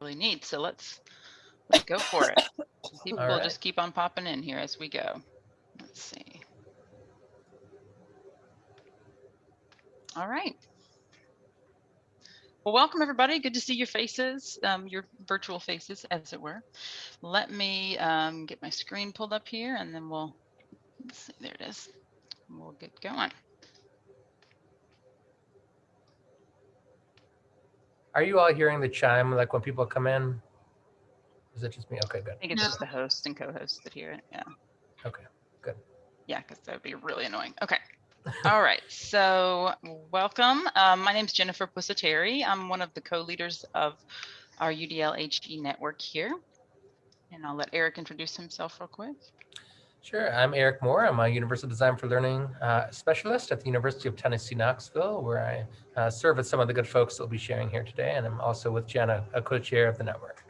really need. So let's let's go for it. People All will right. just keep on popping in here as we go. Let's see. All right. Well, welcome everybody. Good to see your faces, um, your virtual faces, as it were. Let me um, get my screen pulled up here, and then we'll. Let's see, there it is. We'll get going. Are you all hearing the chime like when people come in? Is it just me? Okay, good. I think it's just the host and co-host that hear it. Yeah. Okay, good. Yeah, because that would be really annoying. Okay. All right. So welcome. Um, my name is Jennifer Pusateri. I'm one of the co-leaders of our UDL HE network here. And I'll let Eric introduce himself real quick. Sure. I'm Eric Moore. I'm a Universal Design for Learning uh, specialist at the University of Tennessee, Knoxville, where I uh, serve with some of the good folks that will be sharing here today. And I'm also with Jenna, a co-chair of the network.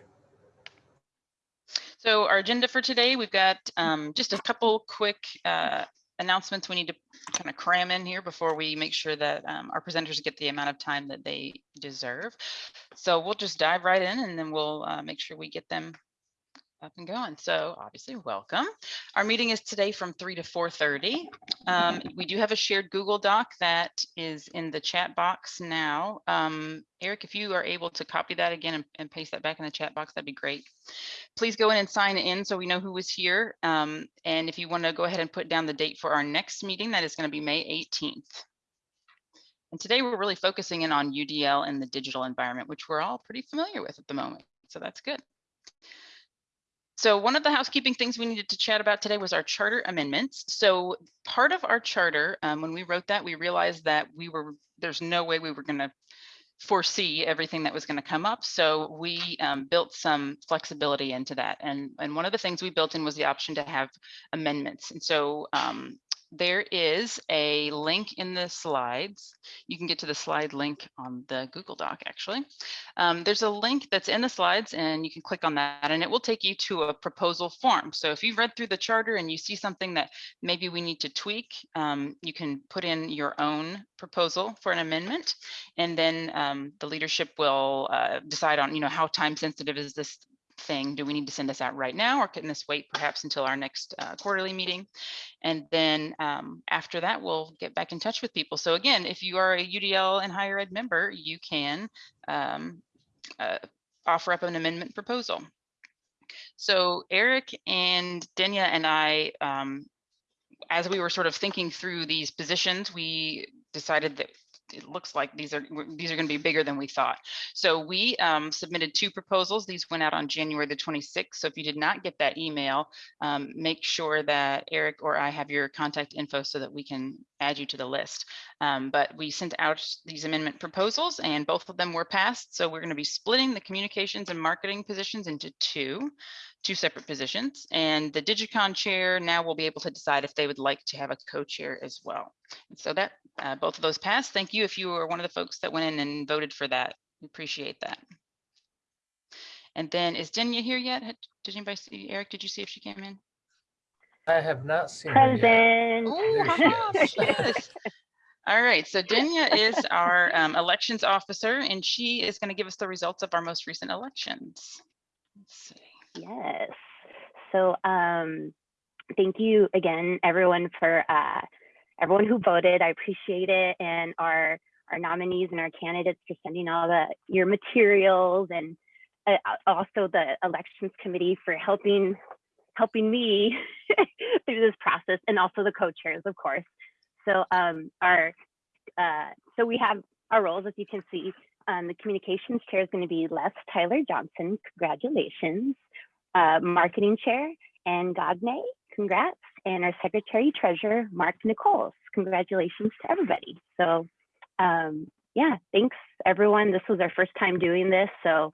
So our agenda for today, we've got um, just a couple quick uh, announcements we need to kind of cram in here before we make sure that um, our presenters get the amount of time that they deserve. So we'll just dive right in and then we'll uh, make sure we get them up and going. So obviously, welcome. Our meeting is today from 3 to 4.30. Um, we do have a shared Google Doc that is in the chat box now. Um, Eric, if you are able to copy that again and, and, paste that back in the chat box, that'd be great. Please go in and sign in so we know who is here. Um, and if you want to go ahead and put down the date for our next meeting, that is going to be May 18th. And today we're really focusing in on UDL and the digital environment, which we're all pretty familiar with at the moment. So that's good. So one of the housekeeping things we needed to chat about today was our charter amendments. So part of our charter, um, when we wrote that, we realized that we were there's no way we were going to foresee everything that was going to come up. So we um, built some flexibility into that. And, and one of the things we built in was the option to have amendments. And so um, there is a link in the slides. You can get to the slide link on the Google Doc, actually. Um, there's a link that's in the slides and you can click on that and it will take you to a proposal form. So if you've read through the charter and you see something that maybe we need to tweak, um, you can put in your own proposal for an amendment and then um, the leadership will uh, decide on, you know, how time sensitive is this thing. Do we need to send this out right now or can this wait perhaps until our next uh, quarterly meeting? And then um, after that, we'll get back in touch with people. So again, if you are a UDL and higher ed member, you can um, uh, offer up an amendment proposal. So Eric and Denya and I, um, as we were sort of thinking through these positions, we decided that it looks like these are these are going to be bigger than we thought. So we um, submitted two proposals. These went out on January the 26th. So if you did not get that email, um, make sure that Eric or I have your contact info so that we can add you to the list. Um, but we sent out these amendment proposals and both of them were passed. So we're going to be splitting the communications and marketing positions into two two separate positions. And the Digicon chair now will be able to decide if they would like to have a co-chair as well. And so that uh, both of those passed. Thank you if you were one of the folks that went in and voted for that. We appreciate that. And then is Denya here yet? Did anybody see Eric? Did you see if she came in? I have not seen her yet. Present. Oh, haha, yes. All right, so Denya is our um, elections officer, and she is going to give us the results of our most recent elections. Let's see. Yes. So um, thank you again, everyone, for uh, everyone who voted. I appreciate it, and our our nominees and our candidates for sending all the your materials, and uh, also the elections committee for helping helping me through this process, and also the co-chairs, of course. So um, our uh, so we have our roles, as you can see. Um, the communications chair is going to be Les Tyler Johnson. Congratulations. Uh, marketing chair, and Gagne. Congrats. And our secretary treasurer, Mark Nichols. Congratulations to everybody. So um, yeah, thanks everyone. This was our first time doing this. So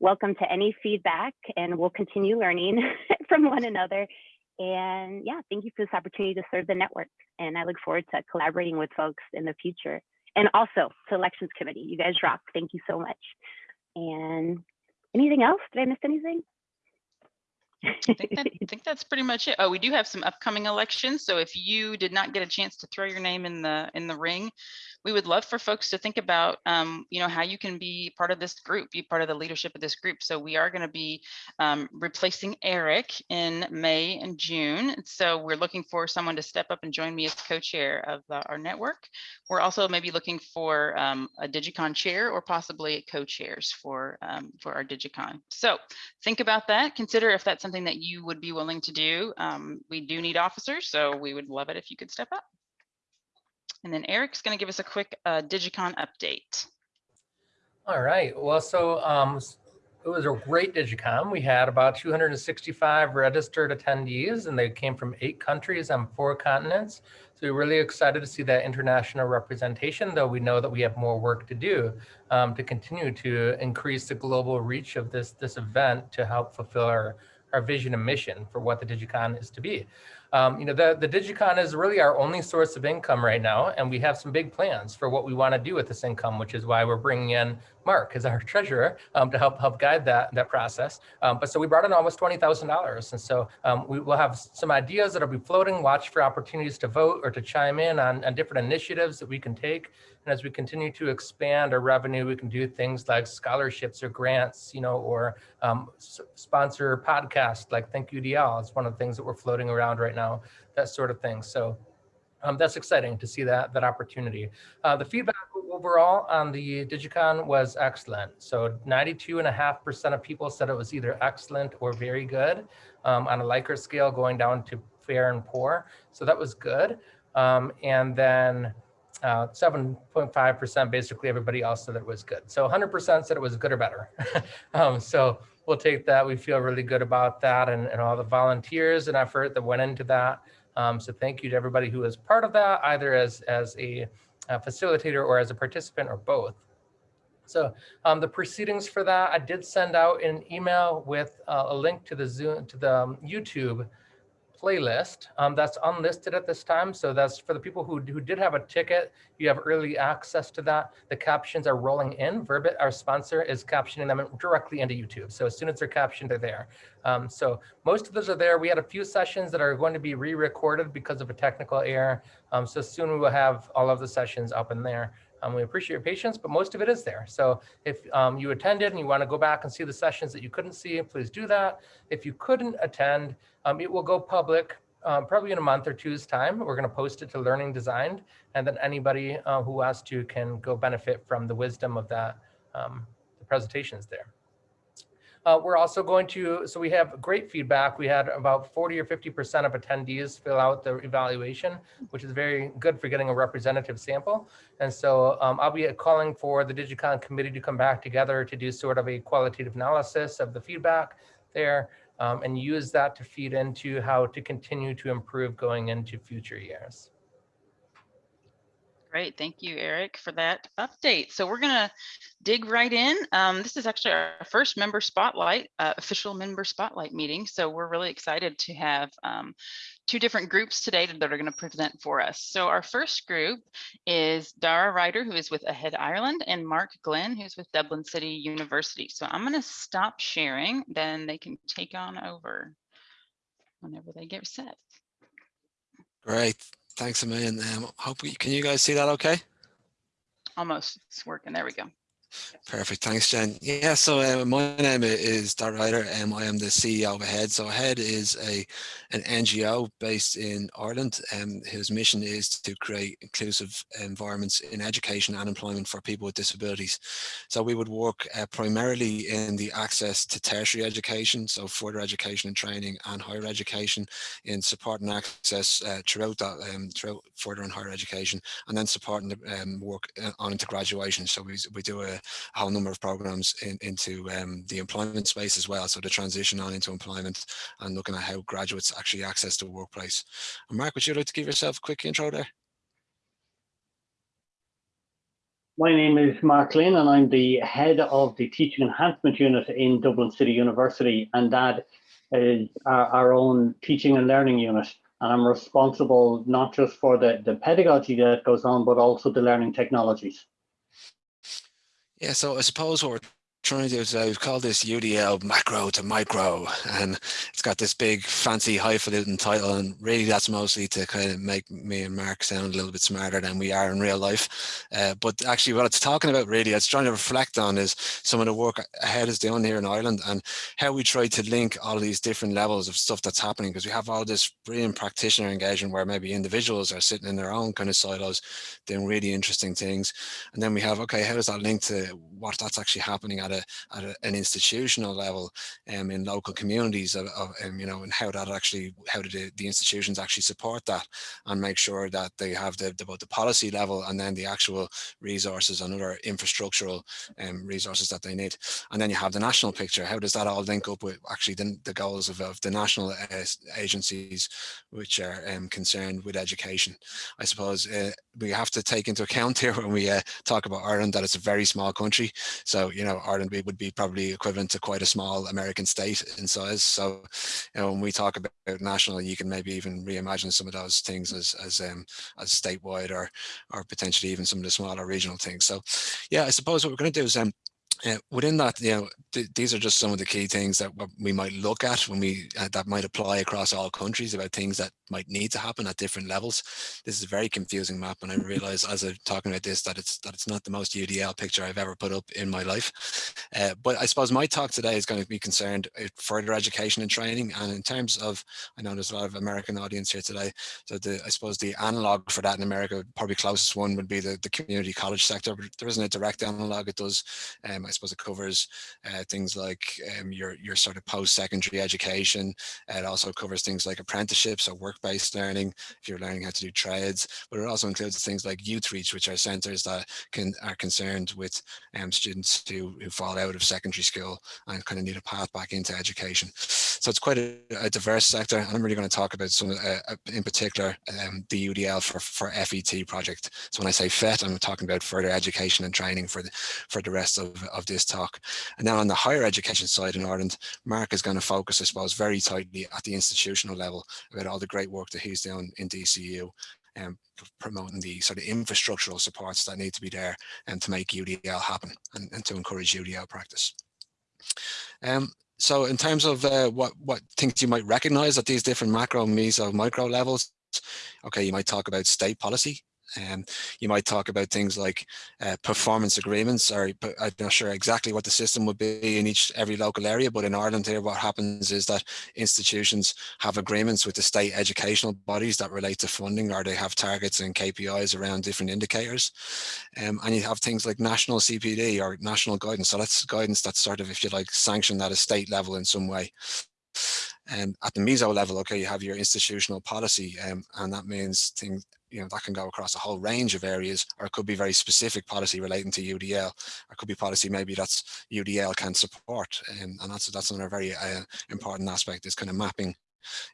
welcome to any feedback and we'll continue learning from one another. And yeah, thank you for this opportunity to serve the network. And I look forward to collaborating with folks in the future. And also to elections committee, you guys rock. Thank you so much. And anything else? Did I miss anything? I think, that, I think that's pretty much it. Oh, we do have some upcoming elections. So if you did not get a chance to throw your name in the in the ring, we would love for folks to think about, um, you know, how you can be part of this group, be part of the leadership of this group. So we are going to be um, replacing Eric in May and June. So we're looking for someone to step up and join me as co-chair of uh, our network. We're also maybe looking for um, a Digicon chair or possibly co-chairs for um, for our Digicon. So think about that. Consider if that's something that you would be willing to do. Um, we do need officers, so we would love it if you could step up. And then Eric's going to give us a quick uh, Digicon update. All right. Well, so um, it was a great Digicon. We had about 265 registered attendees, and they came from eight countries on four continents. So we're really excited to see that international representation, though we know that we have more work to do um, to continue to increase the global reach of this, this event to help fulfill our, our vision and mission for what the Digicon is to be. Um, you know, the, the Digicon is really our only source of income right now, and we have some big plans for what we want to do with this income, which is why we're bringing in Mark as our treasurer um, to help help guide that that process. Um, but so we brought in almost twenty thousand dollars, and so um, we will have some ideas that'll be floating. Watch for opportunities to vote or to chime in on, on different initiatives that we can take. And as we continue to expand our revenue, we can do things like scholarships or grants, you know, or um, sponsor podcasts like Think UDL. It's one of the things that we're floating around right now, that sort of thing. So um, that's exciting to see that that opportunity. Uh, the feedback overall on the Digicon was excellent. So 92.5% of people said it was either excellent or very good um, on a Likert scale going down to fair and poor. So that was good. Um, and then uh, 7.5% basically everybody else said it was good. So 100% said it was good or better. um, so we'll take that. We feel really good about that and, and all the volunteers and effort that went into that. Um, so thank you to everybody who was part of that, either as, as a, a facilitator or as a participant or both. So um, the proceedings for that, I did send out an email with uh, a link to the Zoom, to the um, YouTube playlist um, that's unlisted at this time. So that's for the people who, who did have a ticket, you have early access to that. The captions are rolling in. Verbit, our sponsor, is captioning them directly into YouTube. So as soon as they're captioned, they're there. Um, so most of those are there. We had a few sessions that are going to be re-recorded because of a technical error. Um, so soon we will have all of the sessions up in there. Um, we appreciate your patience, but most of it is there. So if um, you attended and you want to go back and see the sessions that you couldn't see, please do that. If you couldn't attend, um, it will go public um, probably in a month or two's time. We're going to post it to Learning Designed, and then anybody uh, who wants to can go benefit from the wisdom of that, um, the presentations there. Uh, we're also going to, so we have great feedback. We had about 40 or 50% of attendees fill out the evaluation, which is very good for getting a representative sample. And so um, I'll be calling for the Digicon committee to come back together to do sort of a qualitative analysis of the feedback there um, and use that to feed into how to continue to improve going into future years. Great, thank you, Eric, for that update. So we're gonna dig right in. Um, this is actually our first member spotlight, uh, official member spotlight meeting. So we're really excited to have um, two different groups today that are gonna present for us. So our first group is Dara Ryder, who is with Ahead Ireland, and Mark Glynn, who's with Dublin City University. So I'm gonna stop sharing, then they can take on over whenever they get set. Great. Thanks a million. Um, hope we, can you guys see that okay? Almost, it's working, there we go. Perfect. Thanks, Jen. Yeah, so uh, my name is Dar Ryder and I am the CEO of AHEAD. So AHEAD is a an NGO based in Ireland um, whose mission is to create inclusive environments in education and employment for people with disabilities. So we would work uh, primarily in the access to tertiary education, so further education and training and higher education in supporting access uh, throughout that, um, throughout further and higher education and then supporting the um, work uh, on into graduation. So we, we do a, a whole number of programs in, into um, the employment space as well. So the transition on into employment and looking at how graduates actually access the workplace. And Mark, would you like to give yourself a quick intro there? My name is Mark Glynn and I'm the head of the Teaching Enhancement Unit in Dublin City University and that is our, our own teaching and learning unit. And I'm responsible not just for the, the pedagogy that goes on, but also the learning technologies. Yeah, so I suppose what we're trying to do we've called this UDL macro to micro, and it's got this big fancy highfalutin title, and really that's mostly to kind of make me and Mark sound a little bit smarter than we are in real life. Uh, but actually what it's talking about really, it's trying to reflect on is some of the work ahead is doing here in Ireland and how we try to link all these different levels of stuff that's happening because we have all this brilliant practitioner engagement where maybe individuals are sitting in their own kind of silos doing really interesting things. And then we have, okay, how does that link to what that's actually happening at a at a, an institutional level um, in local communities of, of um, you know and how that actually how do the, the institutions actually support that and make sure that they have the, the both the policy level and then the actual resources and other infrastructural um, resources that they need. And then you have the national picture. How does that all link up with actually the, the goals of, of the national uh, agencies which are um, concerned with education? I suppose uh, we have to take into account here when we uh, talk about Ireland that it's a very small country. So you know Ireland would be probably equivalent to quite a small American state in size. So, you know, when we talk about national, you can maybe even reimagine some of those things as as um, as statewide or or potentially even some of the smaller regional things. So, yeah, I suppose what we're going to do is um, uh, within that, you know, th these are just some of the key things that we might look at when we uh, that might apply across all countries about things that might need to happen at different levels. This is a very confusing map, and I realize as I'm talking about this that it's that it's not the most UDL picture I've ever put up in my life. Uh, but I suppose my talk today is going to be concerned with further education and training, and in terms of, I know there's a lot of American audience here today, so the I suppose the analog for that in America, probably closest one would be the the community college sector. But there isn't a direct analog. It does. Um, I suppose it covers uh, things like um, your, your sort of post-secondary education. It also covers things like apprenticeships or work-based learning, if you're learning how to do trades, but it also includes things like Youth Reach, which are centres that can are concerned with um, students who, who fall out of secondary school and kind of need a path back into education. So it's quite a, a diverse sector. And I'm really going to talk about some, uh, in particular, um, the UDL for, for FET project. So when I say FET, I'm talking about further education and training for the, for the rest of, of this talk. And then on the higher education side in Ireland, Mark is going to focus, I suppose, very tightly at the institutional level about all the great work that he's doing in DCU and um, promoting the sort of infrastructural supports that need to be there and to make UDL happen and, and to encourage UDL practice. Um, so in terms of uh, what, what things you might recognize at these different macro, meso, micro levels, okay, you might talk about state policy, um, you might talk about things like uh, performance agreements, or I'm not sure exactly what the system would be in each every local area, but in Ireland here, what happens is that institutions have agreements with the state educational bodies that relate to funding, or they have targets and KPIs around different indicators. Um, and you have things like national CPD or national guidance. So that's guidance that's sort of, if you like, sanctioned at a state level in some way. And um, at the meso level, okay, you have your institutional policy, um, and that means things you know, that can go across a whole range of areas, or it could be very specific policy relating to UDL, or could be policy maybe that's UDL can support. Um, and that's, that's another very uh, important aspect is kind of mapping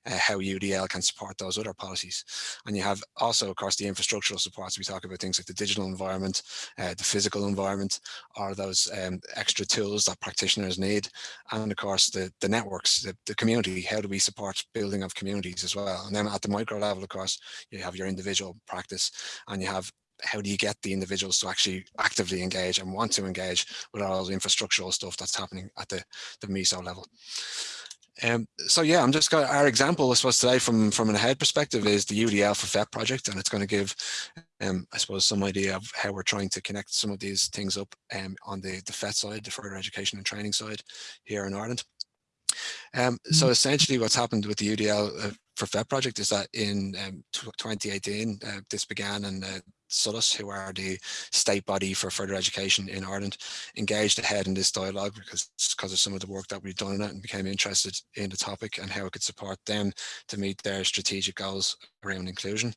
uh, how UDL can support those other policies. And you have also, of course, the infrastructural supports. We talk about things like the digital environment, uh, the physical environment, or those um, extra tools that practitioners need. And of course, the, the networks, the, the community, how do we support building of communities as well? And then at the micro level, of course, you have your individual practice and you have how do you get the individuals to actually actively engage and want to engage with all the infrastructural stuff that's happening at the, the MESO level. Um, so yeah, I'm just got our example, I suppose today from, from an ahead perspective is the UDL for FET project, and it's going to give, um, I suppose, some idea of how we're trying to connect some of these things up um, on the, the FET side, the further education and training side here in Ireland. Um, so mm-hmm. essentially what's happened with the UDL uh, for FET project is that in um, 2018, uh, this began and uh, SOLAS, who are the state body for further education in Ireland, engaged ahead in this dialogue because, because of some of the work that we've done in it and became interested in the topic and how it could support them to meet their strategic goals around inclusion.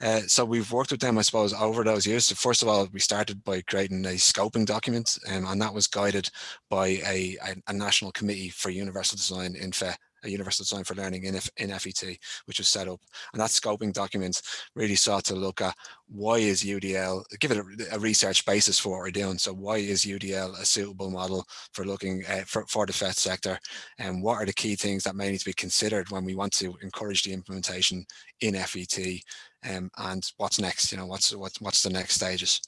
Uh, so we've worked with them, I suppose, over those years. So first of all, we started by creating a scoping document um, and that was guided by a, a, a national committee for universal design in FE universal design for learning in, F in FET, which was set up. And that scoping document really sought to look at why is UDL, give it a, a, research basis for what we're doing. So why is UDL a suitable model for looking uh, for, for the FET sector and what are the key things that may need to be considered when we want to encourage the implementation in FET um, and what's next, you know, what's what's what's the next stages.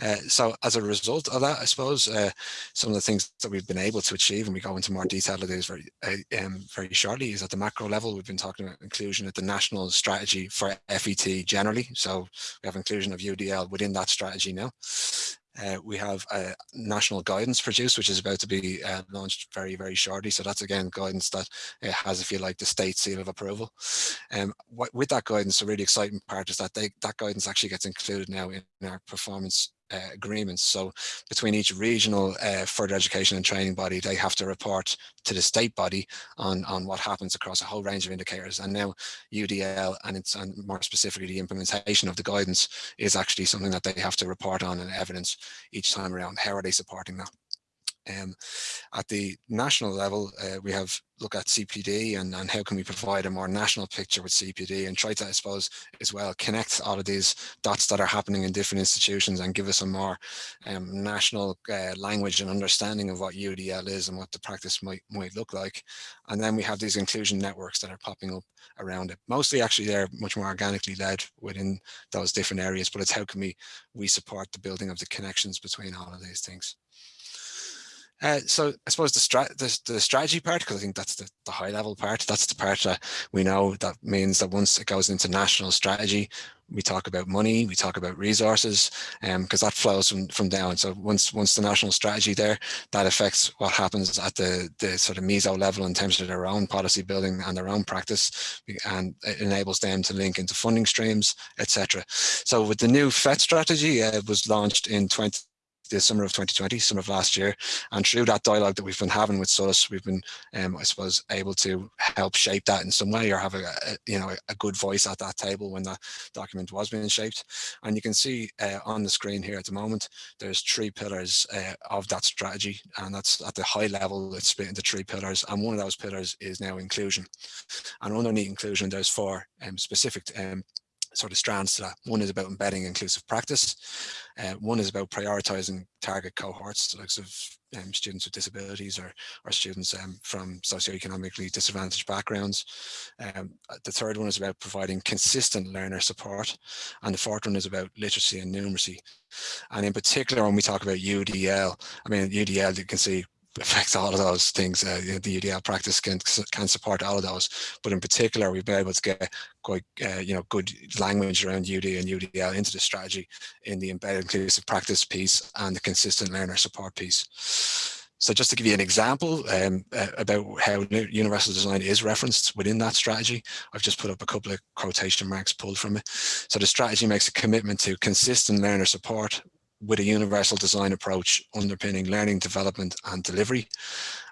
Uh, so as a result of that, I suppose uh, some of the things that we've been able to achieve, and we go into more detail of these very uh, um, very shortly, is at the macro level. We've been talking about inclusion at the national strategy for FET generally. So we have inclusion of UDL within that strategy now. Uh, we have a national guidance produced, which is about to be uh, launched very, very shortly. So that's again guidance that uh, has, if you like, the state seal of approval. Um, with that guidance, a really exciting part is that they, that guidance actually gets included now in our performance agreements. So between each regional uh, further education and training body, they have to report to the state body on, on what happens across a whole range of indicators. And now UDL and it's and more specifically the implementation of the guidance is actually something that they have to report on and evidence each time around. How are they supporting that? Um, at the national level, uh, we have look at CPD and, and how can we provide a more national picture with CPD and try to, I suppose, as well, connect all of these dots that are happening in different institutions and give us a more um, national uh, language and understanding of what UDL is and what the practice might, might look like. And then we have these inclusion networks that are popping up around it. Mostly actually they're much more organically led within those different areas, but it's how can we, we support the building of the connections between all of these things. Uh, so I suppose the, strat the, the strategy part, because I think that's the, the high level part, that's the part that we know that means that once it goes into national strategy, we talk about money, we talk about resources, because um, that flows from, from down. So once once the national strategy there, that affects what happens at the, the sort of meso level in terms of their own policy building and their own practice, and it enables them to link into funding streams, etc. So with the new FET strategy, uh, it was launched in 20, the summer of 2020, summer of last year. And through that dialogue that we've been having with SOLAS, we've been, um, I suppose, able to help shape that in some way or have a, a you know, a good voice at that table when that document was being shaped. And you can see uh, on the screen here at the moment, there's three pillars uh, of that strategy. And that's at the high level, it's split into three pillars. And one of those pillars is now inclusion. And underneath inclusion, there's four um, specific um, sort of strands to that. One is about embedding inclusive practice. Uh, one is about prioritizing target cohorts, like of um, students with disabilities or, or students um, from socioeconomically disadvantaged backgrounds. Um, uh, the third one is about providing consistent learner support. And the fourth one is about literacy and numeracy. And in particular, when we talk about UDL, I mean, UDL, you can see affects all of those things. Uh, the UDL practice can can support all of those, but in particular, we've been able to get quite uh, you know good language around UD and UDL into the strategy in the embedded inclusive practice piece and the consistent learner support piece. So just to give you an example um, uh, about how universal design is referenced within that strategy, I've just put up a couple of quotation marks pulled from it. So the strategy makes a commitment to consistent learner support with a universal design approach underpinning learning, development and delivery.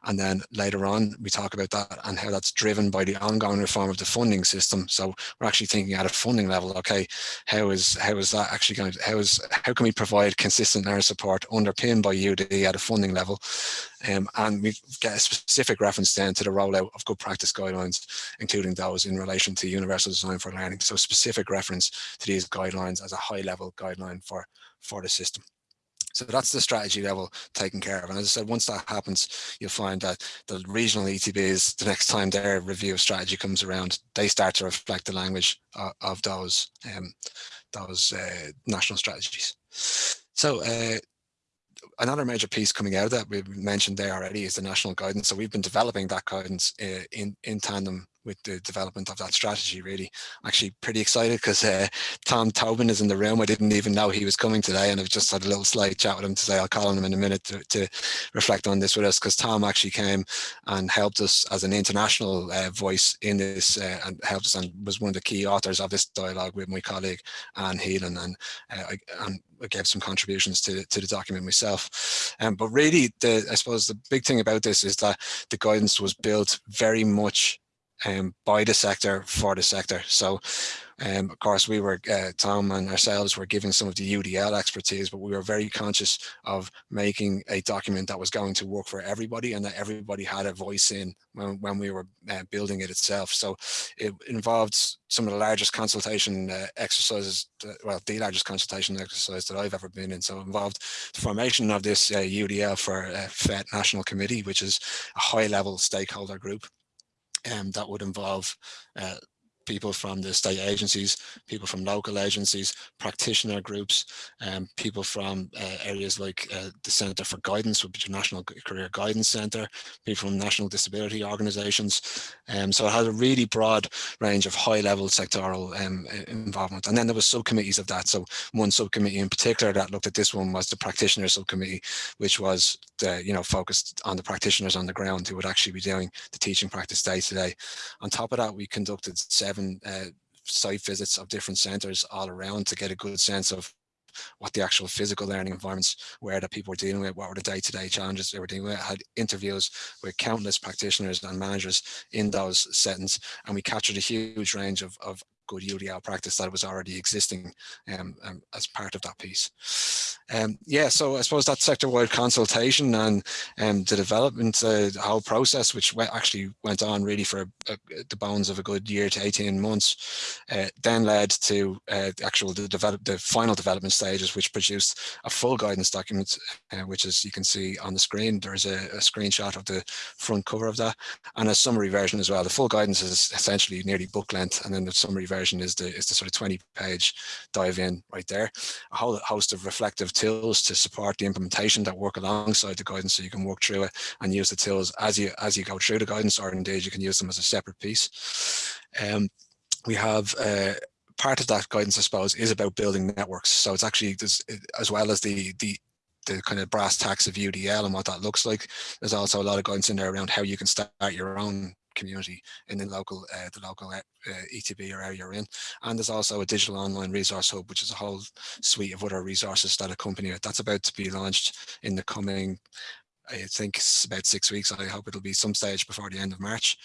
And then later on, we talk about that and how that's driven by the ongoing reform of the funding system. So we're actually thinking at a funding level, okay, how is how is that actually going to, how is how can we provide consistent learner support underpinned by UD at a funding level? Um, and we get a specific reference then to the rollout of good practice guidelines, including those in relation to universal design for learning. So specific reference to these guidelines as a high level guideline for for the system. So that's the strategy level taken care of. And as I said, once that happens, you'll find that the regional ETBs, the next time their review of strategy comes around, they start to reflect the language of, of those, um, those uh, national strategies. So uh, another major piece coming out of that we've mentioned there already is the national guidance. So we've been developing that guidance uh, in, in tandem with the development of that strategy really. Actually pretty excited because uh, Tom Tobin is in the room. I didn't even know he was coming today and I've just had a little slight chat with him to say I'll call on him in a minute to, to reflect on this with us because Tom actually came and helped us as an international uh, voice in this uh, and helped us and was one of the key authors of this dialogue with my colleague Anne and, uh, I, and I gave some contributions to, to the document myself. Um, but really, the, I suppose the big thing about this is that the guidance was built very much um, by the sector for the sector. So um, of course, we were, uh, Tom and ourselves were giving some of the UDL expertise, but we were very conscious of making a document that was going to work for everybody and that everybody had a voice in when, when we were uh, building it itself. So it involved some of the largest consultation uh, exercises, well, the largest consultation exercise that I've ever been in. So involved the formation of this UDL uh, for uh, FET National Committee, which is a high level stakeholder group. Um, that would involve uh, people from the state agencies, people from local agencies, practitioner groups, um, people from uh, areas like uh, the Centre for Guidance, which is National Career Guidance Centre, people from national disability organisations. Um, so it has a really broad range of high level sectoral um, involvement. And then there was subcommittees of that. So one subcommittee in particular that looked at this one was the practitioner subcommittee, which was you know, focused on the practitioners on the ground who would actually be doing the teaching practice day to day. On top of that, we conducted seven seven uh, site visits of different centres all around to get a good sense of what the actual physical learning environments were that people were dealing with, what were the day-to-day -day challenges they were dealing with. I had interviews with countless practitioners and managers in those settings, and we captured a huge range of, of good UDL practice that was already existing um, um, as part of that piece. Um, yeah, so I suppose that sector-wide consultation and um, the development, uh, the whole process, which actually went on really for a, a, the bones of a good year to 18 months, uh, then led to uh, the actual the, develop, the final development stages, which produced a full guidance document, uh, which as you can see on the screen, there's a, a screenshot of the front cover of that, and a summary version as well. The full guidance is essentially nearly book length, and then the summary version version is the is the sort of 20 page dive in right there. A whole host of reflective tools to support the implementation that work alongside the guidance so you can work through it and use the tools as you as you go through the guidance or indeed you can use them as a separate piece. Um, we have uh, part of that guidance, I suppose, is about building networks. So it's actually as well as the the the kind of brass tacks of UDL and what that looks like. There's also a lot of guidance in there around how you can start your own community in the local uh, the local uh, ETB or area you're in. And there's also a digital online resource hub, which is a whole suite of other resources that accompany it. That's about to be launched in the coming I think it's about six weeks. I hope it'll be some stage before the end of March.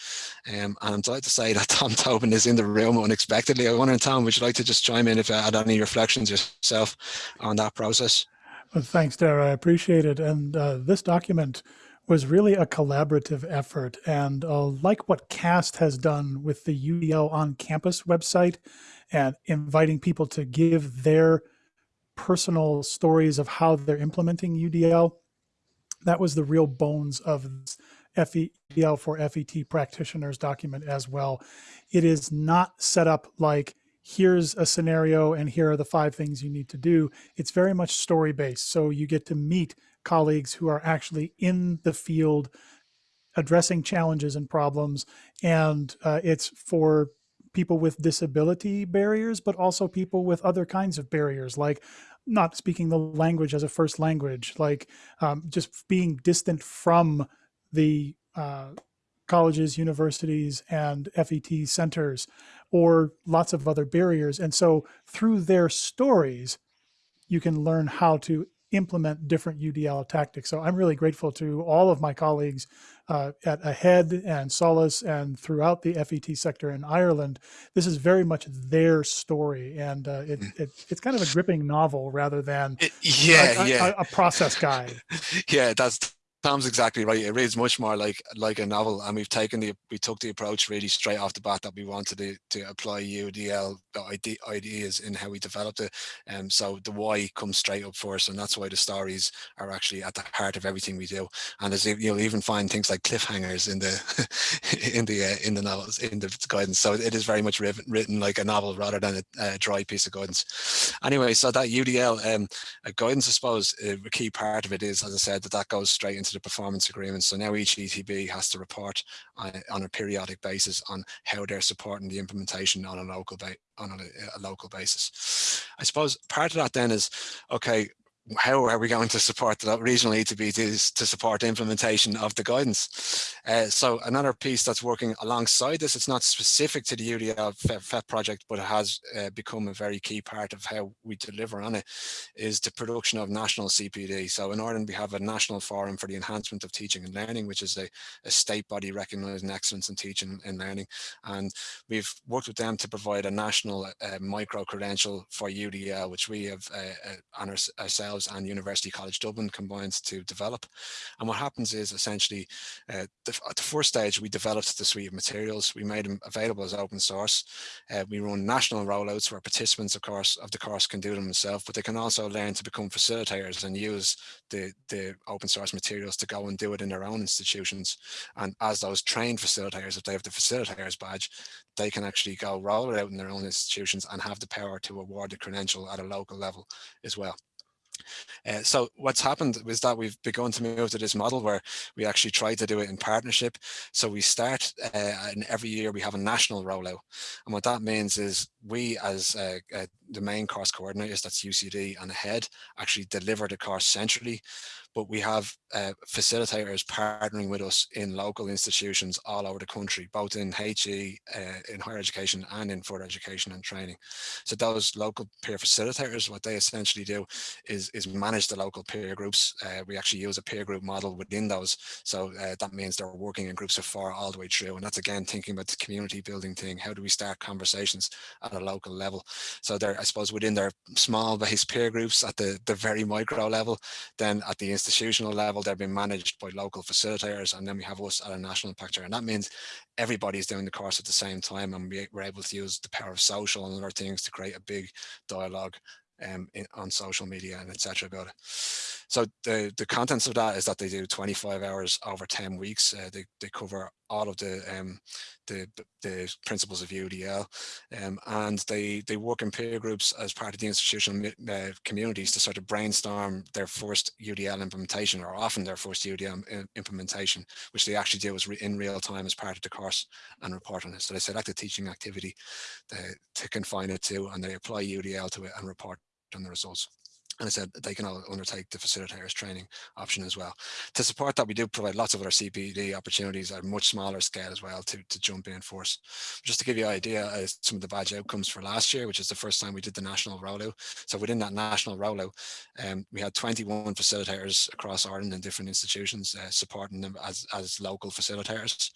Um, and I'm delighted to say that Tom Tobin is in the room unexpectedly. I wonder, Tom, would you like to just chime in if you had any reflections yourself on that process? Well, thanks, Dara. I appreciate it. And uh, this document was really a collaborative effort. And uh, like what CAST has done with the UDL on campus website and inviting people to give their personal stories of how they're implementing UDL, that was the real bones of FEDL for FET practitioners document as well. It is not set up like here's a scenario and here are the five things you need to do. It's very much story based. So you get to meet colleagues who are actually in the field addressing challenges and problems. And uh, it's for people with disability barriers, but also people with other kinds of barriers, like not speaking the language as a first language, like um, just being distant from the uh, colleges, universities, and FET centers, or lots of other barriers. And so through their stories, you can learn how to implement different UDL tactics. So I'm really grateful to all of my colleagues uh, at AHEAD and SOLAS and throughout the FET sector in Ireland. This is very much their story, and uh, it, it, it's kind of a gripping novel rather than it, yeah, a, yeah. A, a process guide. yeah, that's Tom's exactly right. It reads much more like like a novel, and we've taken the we took the approach really straight off the bat that we wanted to, to apply UDL ideas in how we developed it. And um, so the why comes straight up for us, and that's why the stories are actually at the heart of everything we do. And as you'll even find things like cliffhangers in the in the uh, in the novels in the guidance. So it is very much written, written like a novel rather than a, a dry piece of guidance. Anyway, so that UDL um, guidance, I suppose, a key part of it is, as I said, that that goes straight into the performance agreement. So now each ETB has to report on, on a periodic basis on how they're supporting the implementation on a local on a, a, local basis. I suppose part of that then is, okay, how are we going to support the regional ETB to, to support implementation of the guidance? Uh, so another piece that's working alongside this, it's not specific to the UDL project, but it has uh, become a very key part of how we deliver on it, is the production of national CPD. So in Ireland, we have a national forum for the enhancement of teaching and learning, which is a, a state body recognizing excellence in teaching and learning. And we've worked with them to provide a national uh, micro credential for UDL, which we have uh, uh, on our, ourselves and University College Dublin combined to develop. And what happens is essentially uh, the, at the first stage, we developed the suite of materials. We made them available as open source. Uh, we run national rollouts where participants, of course, of the course can do them themselves, but they can also learn to become facilitators and use the, the open source materials to go and do it in their own institutions. And as those trained facilitators, if they have the facilitators badge, they can actually go roll it out in their own institutions and have the power to award the credential at a local level as well. Uh, so what's happened is that we've begun to move to this model where we actually try to do it in partnership. So we start uh, and every year we have a national rollout. And what that means is we as uh, the main course coordinators, that's UCD and AHEAD, actually deliver the course centrally but we have uh, facilitators partnering with us in local institutions all over the country, both in HE, uh, in higher education and in further education and training. So those local peer facilitators, what they essentially do is, is manage the local peer groups. Uh, we actually use a peer group model within those. So uh, that means they're working in groups of four all the way through. And that's again, thinking about the community building thing. How do we start conversations at a local level? So they're, suppose, within their small base peer groups at the, the very micro level, then at the institutional level, they're being managed by local facilitators, and then we have us at a national impactor. And that means everybody's doing the course at the same time, and we, we're able to use the power of social and other things to create a big dialogue um, in, on social media and etc. about it. So the, the contents of that is that they do 25 hours over 10 weeks. Uh, they, they cover all of the, um, the, the principles of UDL um, and they, they work in peer groups as part of the institutional uh, communities to sort of brainstorm their first UDL implementation or often their first UDL implementation, which they actually do is in real time as part of the course and report on it. So they select a teaching activity to, to confine it to and they apply UDL to it and report on the results and I said they can all undertake the facilitators training option as well. To support that, we do provide lots of other CPD opportunities at a much smaller scale as well to, to jump in for us. Just to give you an idea of some of the badge outcomes for last year, which is the first time we did the national rollout. So within that national rollout, um, we had 21 facilitators across Ireland in different institutions uh, supporting them as, as local facilitators.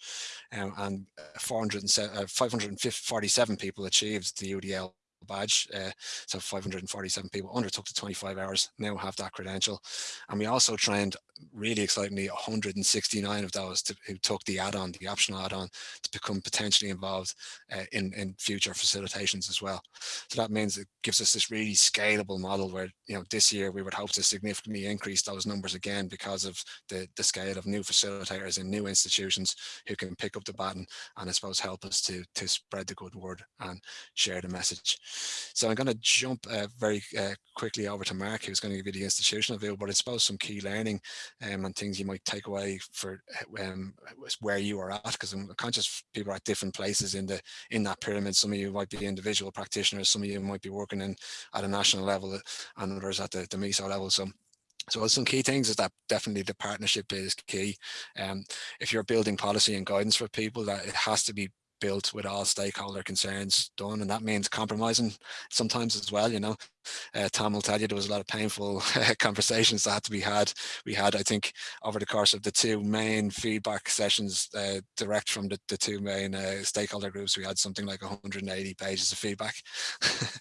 Um, and 407, uh, 547 people achieved the UDL badge. Uh, so 547 people undertook the 25 hours, now have that credential. And we also trained really excitingly 169 of those to, who took the add-on, the optional add-on to become potentially involved uh, in, in future facilitations as well. So that means it gives us this really scalable model where, you know, this year we would hope to significantly increase those numbers again because of the, the scale of new facilitators and new institutions who can pick up the baton and I suppose help us to, to spread the good word and share the message. So I'm going to jump uh, very uh, quickly over to Mark, who's going to give you the institutional view, but I suppose some key learning um, and things you might take away for um, where you are at, because I'm conscious people are at different places in the in that pyramid. Some of you might be individual practitioners, some of you might be working in at a national level and others at the, the MESO level. So so some key things is that definitely the partnership is key. Um, if you're building policy and guidance for people, that it has to be built with all stakeholder concerns done and that means compromising sometimes as well you know uh, Tom will tell you there was a lot of painful conversations that had to be had. We had, I think, over the course of the two main feedback sessions, uh, direct from the, the two main uh, stakeholder groups, we had something like 180 pages of feedback.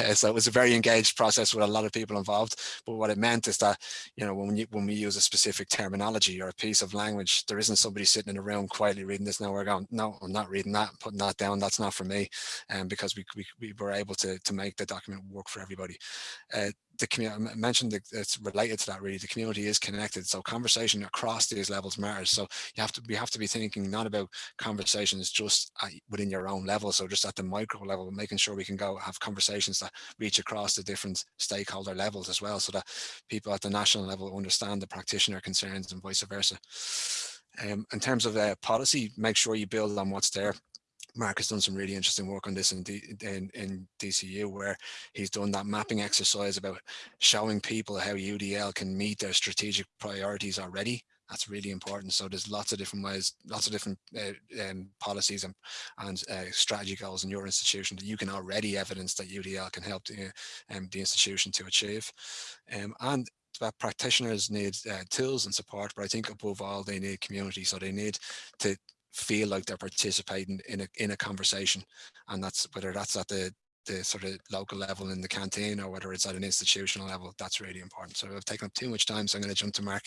Uh, so it was a very engaged process with a lot of people involved. But what it meant is that, you know, when, you, when we use a specific terminology or a piece of language, there isn't somebody sitting in a room quietly reading this. Now we're going, no, I'm not reading that, putting that down. That's not for me. And um, because we, we, we were able to, to make the document work for everybody everybody. Uh, the community I mentioned that it's related to that really the community is connected so conversation across these levels matters so you have to we have to be thinking not about conversations just at, within your own level so just at the micro level making sure we can go have conversations that reach across the different stakeholder levels as well so that people at the national level understand the practitioner concerns and vice versa um, in terms of uh, policy make sure you build on what's there Mark has done some really interesting work on this in, D, in, in DCU where he's done that mapping exercise about showing people how UDL can meet their strategic priorities already. That's really important. So there's lots of different ways, lots of different uh, um, policies and, and uh, strategy goals in your institution that you can already evidence that UDL can help the, um, the institution to achieve. Um, and that practitioners need uh, tools and support, but I think above all they need community. So they need to feel like they're participating in a in a conversation and that's whether that's at the the sort of local level in the canteen or whether it's at an institutional level that's really important. So i've taken up too much time so i'm going to jump to mark.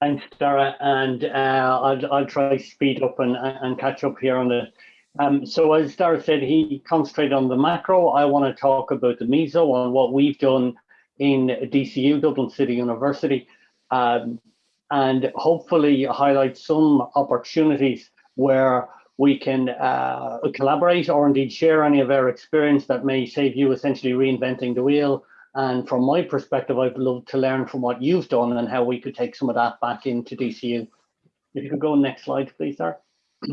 Thanks dara and uh, I'll, I'll try speed up and, and catch up here on the um, so as dara said he concentrated on the macro. I want to talk about the meso and what we've done in dcu dublin city university. Um, and hopefully highlight some opportunities where we can uh, collaborate or indeed share any of our experience that may save you essentially reinventing the wheel. And from my perspective, I'd love to learn from what you've done and how we could take some of that back into DCU. If you could go next slide, please, sir.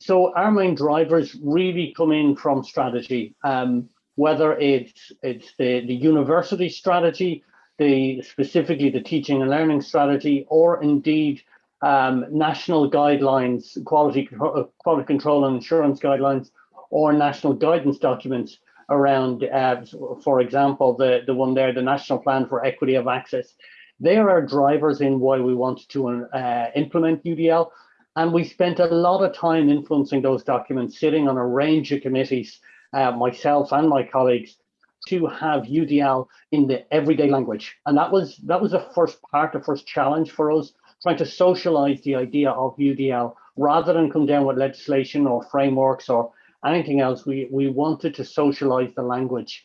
So our main drivers really come in from strategy, um, whether it's it's the, the university strategy, the specifically the teaching and learning strategy, or indeed um, national guidelines, quality, uh, quality control and assurance guidelines, or national guidance documents around, uh, for example, the, the one there, the National Plan for Equity of Access. They are our drivers in why we want to uh, implement UDL. And we spent a lot of time influencing those documents, sitting on a range of committees, uh, myself and my colleagues, to have UDL in the everyday language. And that was that was the first part, the first challenge for us, trying to socialize the idea of UDL rather than come down with legislation or frameworks or anything else. We, we wanted to socialize the language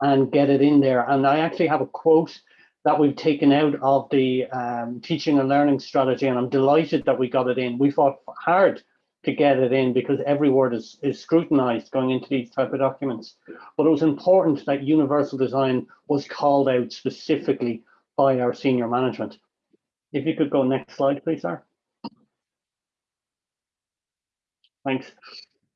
and get it in there. And I actually have a quote that we've taken out of the um, teaching and learning strategy, and I'm delighted that we got it in. We fought hard to get it in because every word is, is scrutinized going into these type of documents. But it was important that universal design was called out specifically by our senior management. If you could go next slide, please, sir. Thanks.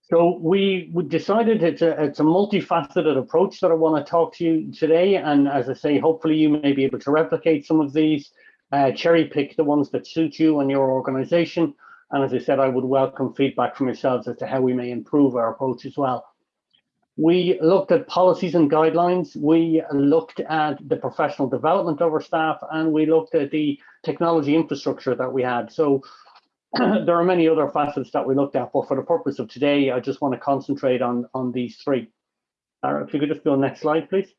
So we, decided it's a, it's a multifaceted approach that I want to talk to you today. And as I say, hopefully you may be able to replicate some of these, uh, cherry pick the ones that suit you and your organization and as I said, I would welcome feedback from yourselves as to how we may improve our approach as well. We looked at policies and guidelines. We looked at the professional development of our staff, and we looked at the technology infrastructure that we had. So there are many other facets that we looked at, but for the purpose of today, I just want to concentrate on, on these three. If you could just go next slide, please.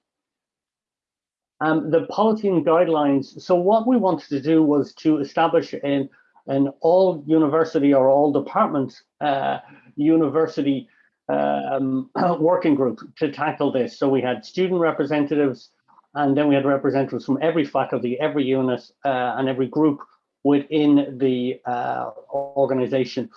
Um, the policy and guidelines. So what we wanted to do was to establish an an all university or all departments uh, university um, working group to tackle this. So we had student representatives, and then we had representatives from every faculty, every unit, uh, and every group within the uh, organization.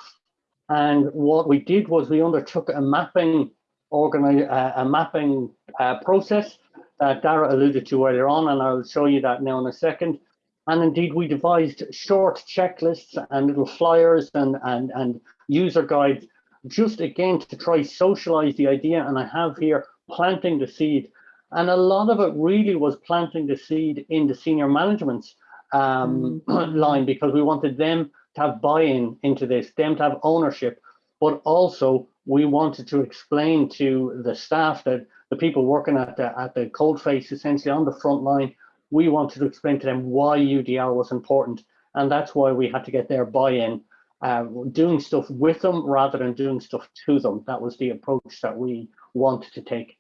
And what we did was we undertook a mapping organize uh, a mapping uh, process that Dara alluded to earlier on, and I'll show you that now in a second. And indeed, we devised short checklists and little flyers and, and, and user guides, just again to try socialize the idea. And I have here planting the seed. And a lot of it really was planting the seed in the senior management's um, mm. line because we wanted them to have buy-in into this, them to have ownership, but also we wanted to explain to the staff that the people working at the at the cold face essentially on the front line we wanted to explain to them why UDL was important. And that's why we had to get their buy-in, uh, doing stuff with them rather than doing stuff to them. That was the approach that we wanted to take.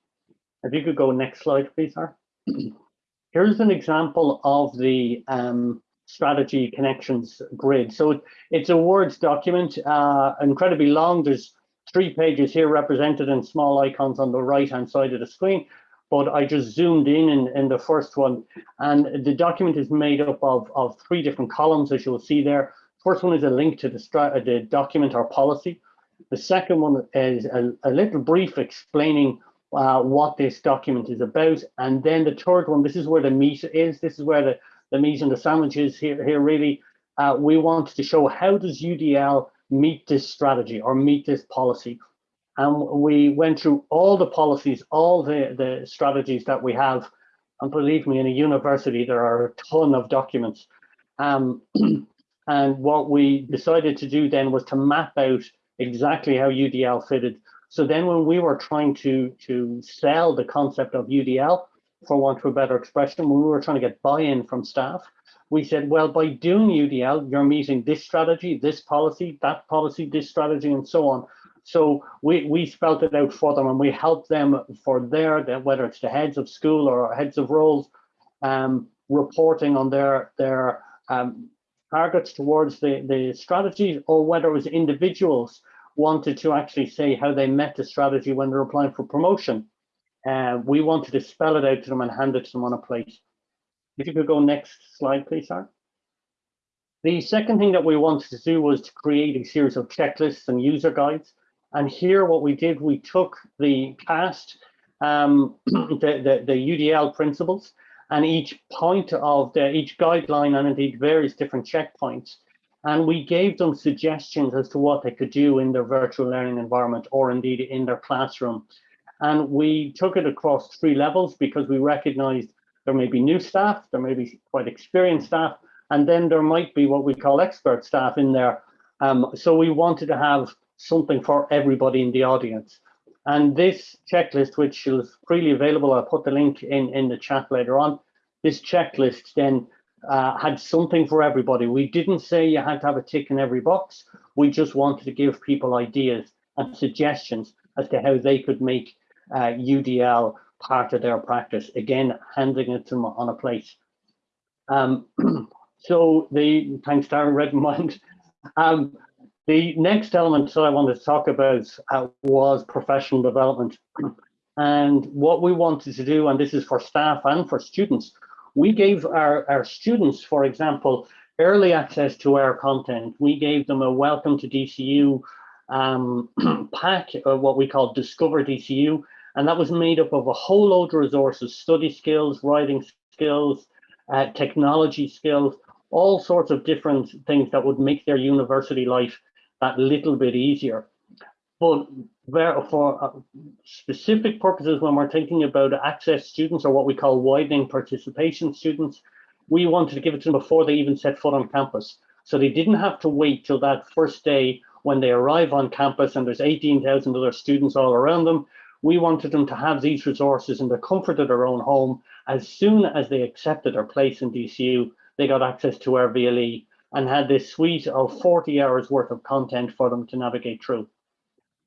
If you could go next slide, please, sir. Here's an example of the um, strategy connections grid. So it's a Word document, uh, incredibly long. There's three pages here represented in small icons on the right-hand side of the screen but I just zoomed in, in in the first one and the document is made up of, of three different columns as you'll see there. First one is a link to the, the document or policy. The second one is a, a little brief explaining uh, what this document is about. And then the third one, this is where the meat is. This is where the, the meat and the sandwich is here, here really. Uh, we want to show how does UDL meet this strategy or meet this policy. And we went through all the policies, all the, the strategies that we have. And believe me, in a university, there are a ton of documents. Um, and what we decided to do then was to map out exactly how UDL fitted. So then when we were trying to, to sell the concept of UDL, for want of a better expression, when we were trying to get buy-in from staff, we said, well, by doing UDL, you're meeting this strategy, this policy, that policy, this strategy, and so on. So we, we spelt it out for them and we helped them for their, whether it's the heads of school or heads of roles, um, reporting on their, their um, targets towards the, the strategies or whether it was individuals wanted to actually say how they met the strategy when they're applying for promotion. Uh, we wanted to spell it out to them and hand it to them on a plate. If you could go next slide, please, sir. The second thing that we wanted to do was to create a series of checklists and user guides. And here what we did, we took the past, um, the, the, the UDL principles and each point of the, each guideline and indeed various different checkpoints. And we gave them suggestions as to what they could do in their virtual learning environment or indeed in their classroom. And we took it across three levels because we recognized there may be new staff, there may be quite experienced staff, and then there might be what we call expert staff in there. Um, so we wanted to have something for everybody in the audience. And this checklist, which is freely available, I'll put the link in, in the chat later on. This checklist then uh, had something for everybody. We didn't say you had to have a tick in every box. We just wanted to give people ideas and suggestions as to how they could make uh, UDL part of their practice. Again, handing it to them on a plate. Um, so the thanks Aaron Redmond. Um, the next element that I wanted to talk about uh, was professional development. And what we wanted to do, and this is for staff and for students, we gave our, our students, for example, early access to our content. We gave them a welcome to DCU um, pack, or what we call Discover DCU, and that was made up of a whole load of resources, study skills, writing skills, uh, technology skills, all sorts of different things that would make their university life that little bit easier. But for uh, specific purposes, when we're thinking about access students or what we call widening participation students, we wanted to give it to them before they even set foot on campus. So they didn't have to wait till that first day when they arrive on campus and there's 18,000 other students all around them we wanted them to have these resources in the comfort of their own home. As soon as they accepted their place in DCU, they got access to our VLE and had this suite of 40 hours worth of content for them to navigate through.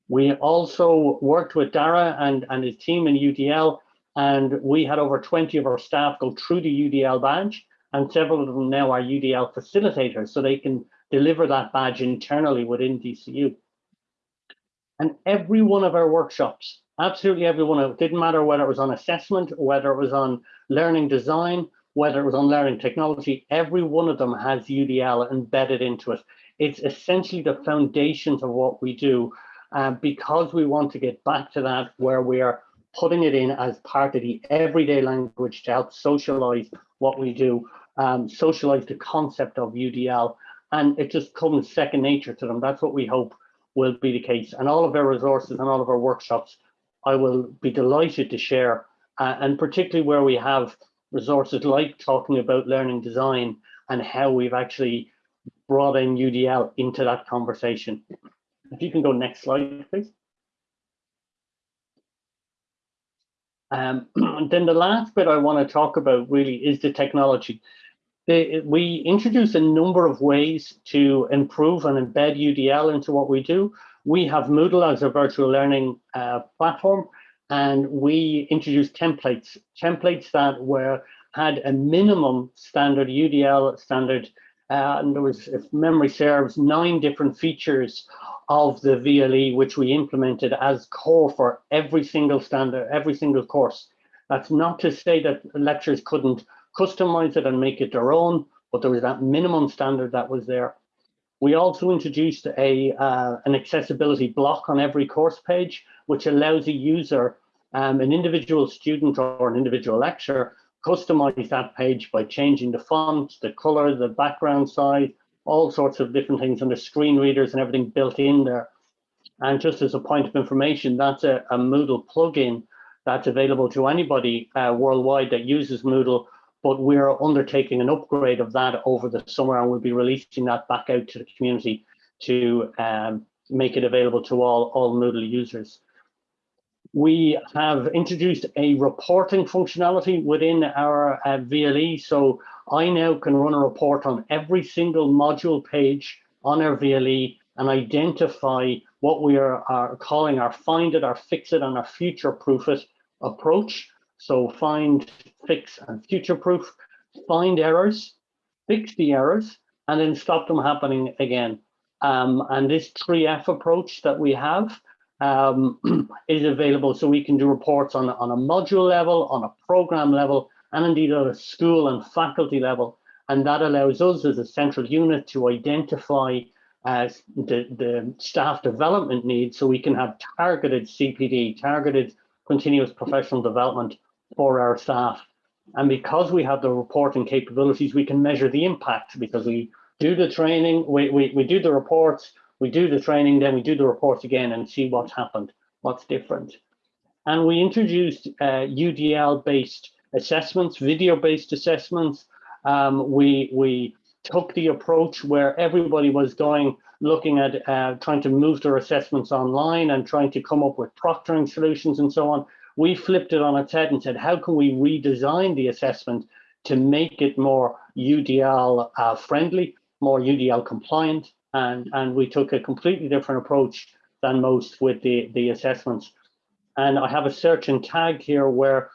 We also worked with Dara and, and his team in UDL, and we had over 20 of our staff go through the UDL badge, and several of them now are UDL facilitators, so they can deliver that badge internally within DCU. And every one of our workshops absolutely everyone. It didn't matter whether it was on assessment, whether it was on learning design, whether it was on learning technology, every one of them has UDL embedded into it. It's essentially the foundations of what we do uh, because we want to get back to that where we are putting it in as part of the everyday language to help socialize what we do, um, socialize the concept of UDL, and it just comes second nature to them. That's what we hope will be the case. And all of our resources and all of our workshops I will be delighted to share, uh, and particularly where we have resources like talking about learning design and how we've actually brought in UDL into that conversation. If you can go next slide, please. Um, then the last bit I want to talk about really is the technology. We introduce a number of ways to improve and embed UDL into what we do we have Moodle as a virtual learning uh, platform, and we introduced templates, templates that were had a minimum standard UDL standard, uh, and there was, if memory serves, nine different features of the VLE, which we implemented as core for every single standard, every single course. That's not to say that lecturers couldn't customize it and make it their own, but there was that minimum standard that was there. We also introduced a uh, an accessibility block on every course page, which allows a user, um, an individual student or an individual lecturer, customize that page by changing the font, the color, the background size, all sorts of different things, and the screen readers and everything built in there. And just as a point of information, that's a, a Moodle plugin that's available to anybody uh, worldwide that uses Moodle, but we're undertaking an upgrade of that over the summer and we'll be releasing that back out to the community to um, make it available to all, all Moodle users. We have introduced a reporting functionality within our uh, VLE. So I now can run a report on every single module page on our VLE and identify what we are, are calling our find it, our fix it, and our future proof it approach. So find, fix, and future proof, find errors, fix the errors, and then stop them happening again. Um, and this 3F approach that we have um, is available so we can do reports on, on a module level, on a program level, and indeed at a school and faculty level. And that allows us as a central unit to identify uh, the, the staff development needs so we can have targeted CPD, targeted continuous professional development for our staff. And because we have the reporting capabilities, we can measure the impact because we do the training, we, we, we do the reports, we do the training, then we do the reports again and see what's happened, what's different. And we introduced uh, UDL-based assessments, video-based assessments. Um, we, we took the approach where everybody was going, looking at uh, trying to move their assessments online and trying to come up with proctoring solutions and so on. We flipped it on its head and said, how can we redesign the assessment to make it more UDL uh, friendly, more UDL compliant? And, and we took a completely different approach than most with the, the assessments. And I have a search and tag here where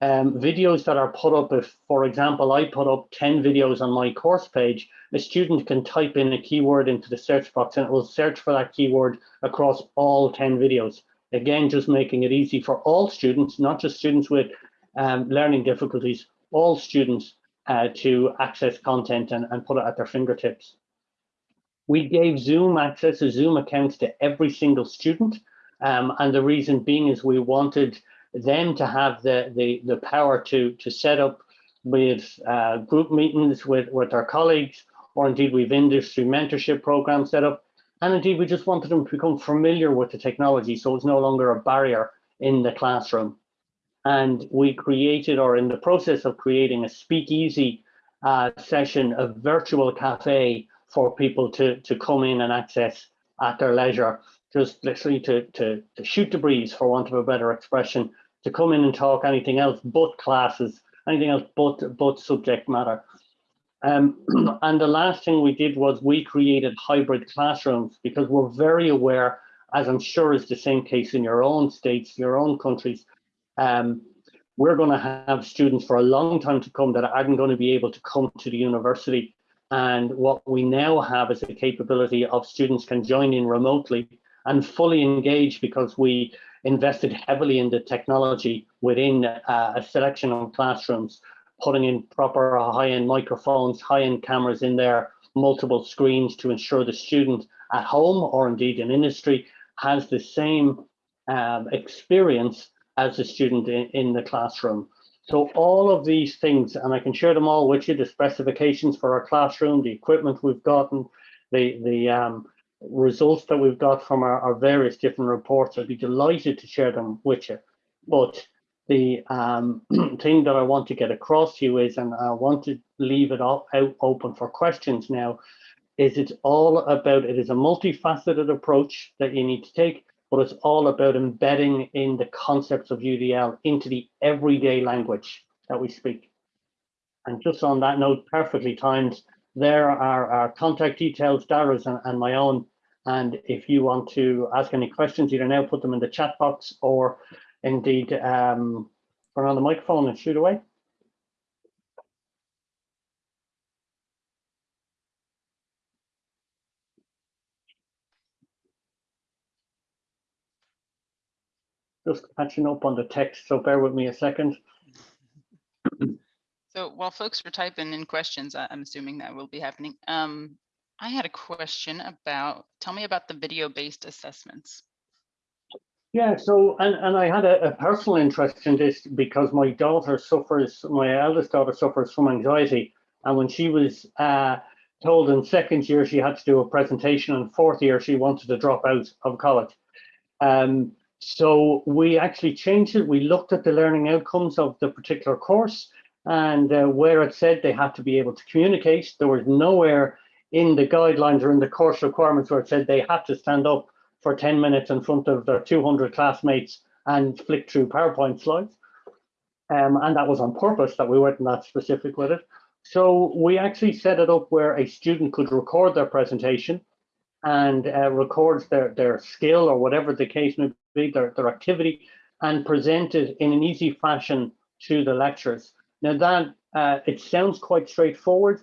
um, videos that are put up, if, for example, I put up 10 videos on my course page, a student can type in a keyword into the search box and it will search for that keyword across all 10 videos. Again, just making it easy for all students, not just students with um, learning difficulties, all students uh, to access content and, and put it at their fingertips. We gave Zoom access to Zoom accounts to every single student. Um, and the reason being is we wanted them to have the, the, the power to, to set up with uh, group meetings with, with our colleagues, or indeed we've industry mentorship programs set up. And indeed, we just wanted them to become familiar with the technology so it's no longer a barrier in the classroom. And we created, or in the process of creating a speakeasy uh, session, a virtual cafe for people to, to come in and access at their leisure, just literally to, to, to shoot the breeze, for want of a better expression, to come in and talk anything else but classes, anything else but, but subject matter. Um, and the last thing we did was we created hybrid classrooms because we're very aware, as I'm sure is the same case in your own states, your own countries, um, we're going to have students for a long time to come that aren't going to be able to come to the university. And what we now have is a capability of students can join in remotely and fully engage because we invested heavily in the technology within uh, a selection of classrooms, putting in proper high-end microphones, high-end cameras in there, multiple screens to ensure the student at home or indeed in industry has the same um, experience as the student in, in the classroom. So all of these things, and I can share them all with you, the specifications for our classroom, the equipment we've gotten, the, the um, results that we've got from our, our, various different reports. I'd be delighted to share them with you. But the um, thing that I want to get across to you is, and I want to leave it all out open for questions now, is it's all about, it is a multifaceted approach that you need to take, but it's all about embedding in the concepts of UDL into the everyday language that we speak. And just on that note, perfectly timed, there are our contact details, Dara's and, and my own. And if you want to ask any questions, either now put them in the chat box or indeed um, turn on the microphone and shoot away. Just catching up on the text, so bear with me a second. So while folks are typing in questions, I'm assuming that will be happening. Um, I had a question about, tell me about the video-based assessments. Yeah, so, and, and I had a, a, personal interest in this because my daughter suffers, my eldest daughter suffers from anxiety. And when she was uh, told in second year she had to do a presentation, and fourth year she wanted to drop out of college. Um, so we actually changed it. We looked at the learning outcomes of the particular course and uh, where it said they had to be able to communicate. There was nowhere in the guidelines or in the course requirements where it said they had to stand up for 10 minutes in front of their 200 classmates and flick through PowerPoint slides. Um, and that was on purpose that we weren't that specific with it. So we actually set it up where a student could record their presentation and uh, records their, their skill or whatever the case may be, their, their activity, and present it in an easy fashion to the lecturers. Now that, uh, it sounds quite straightforward,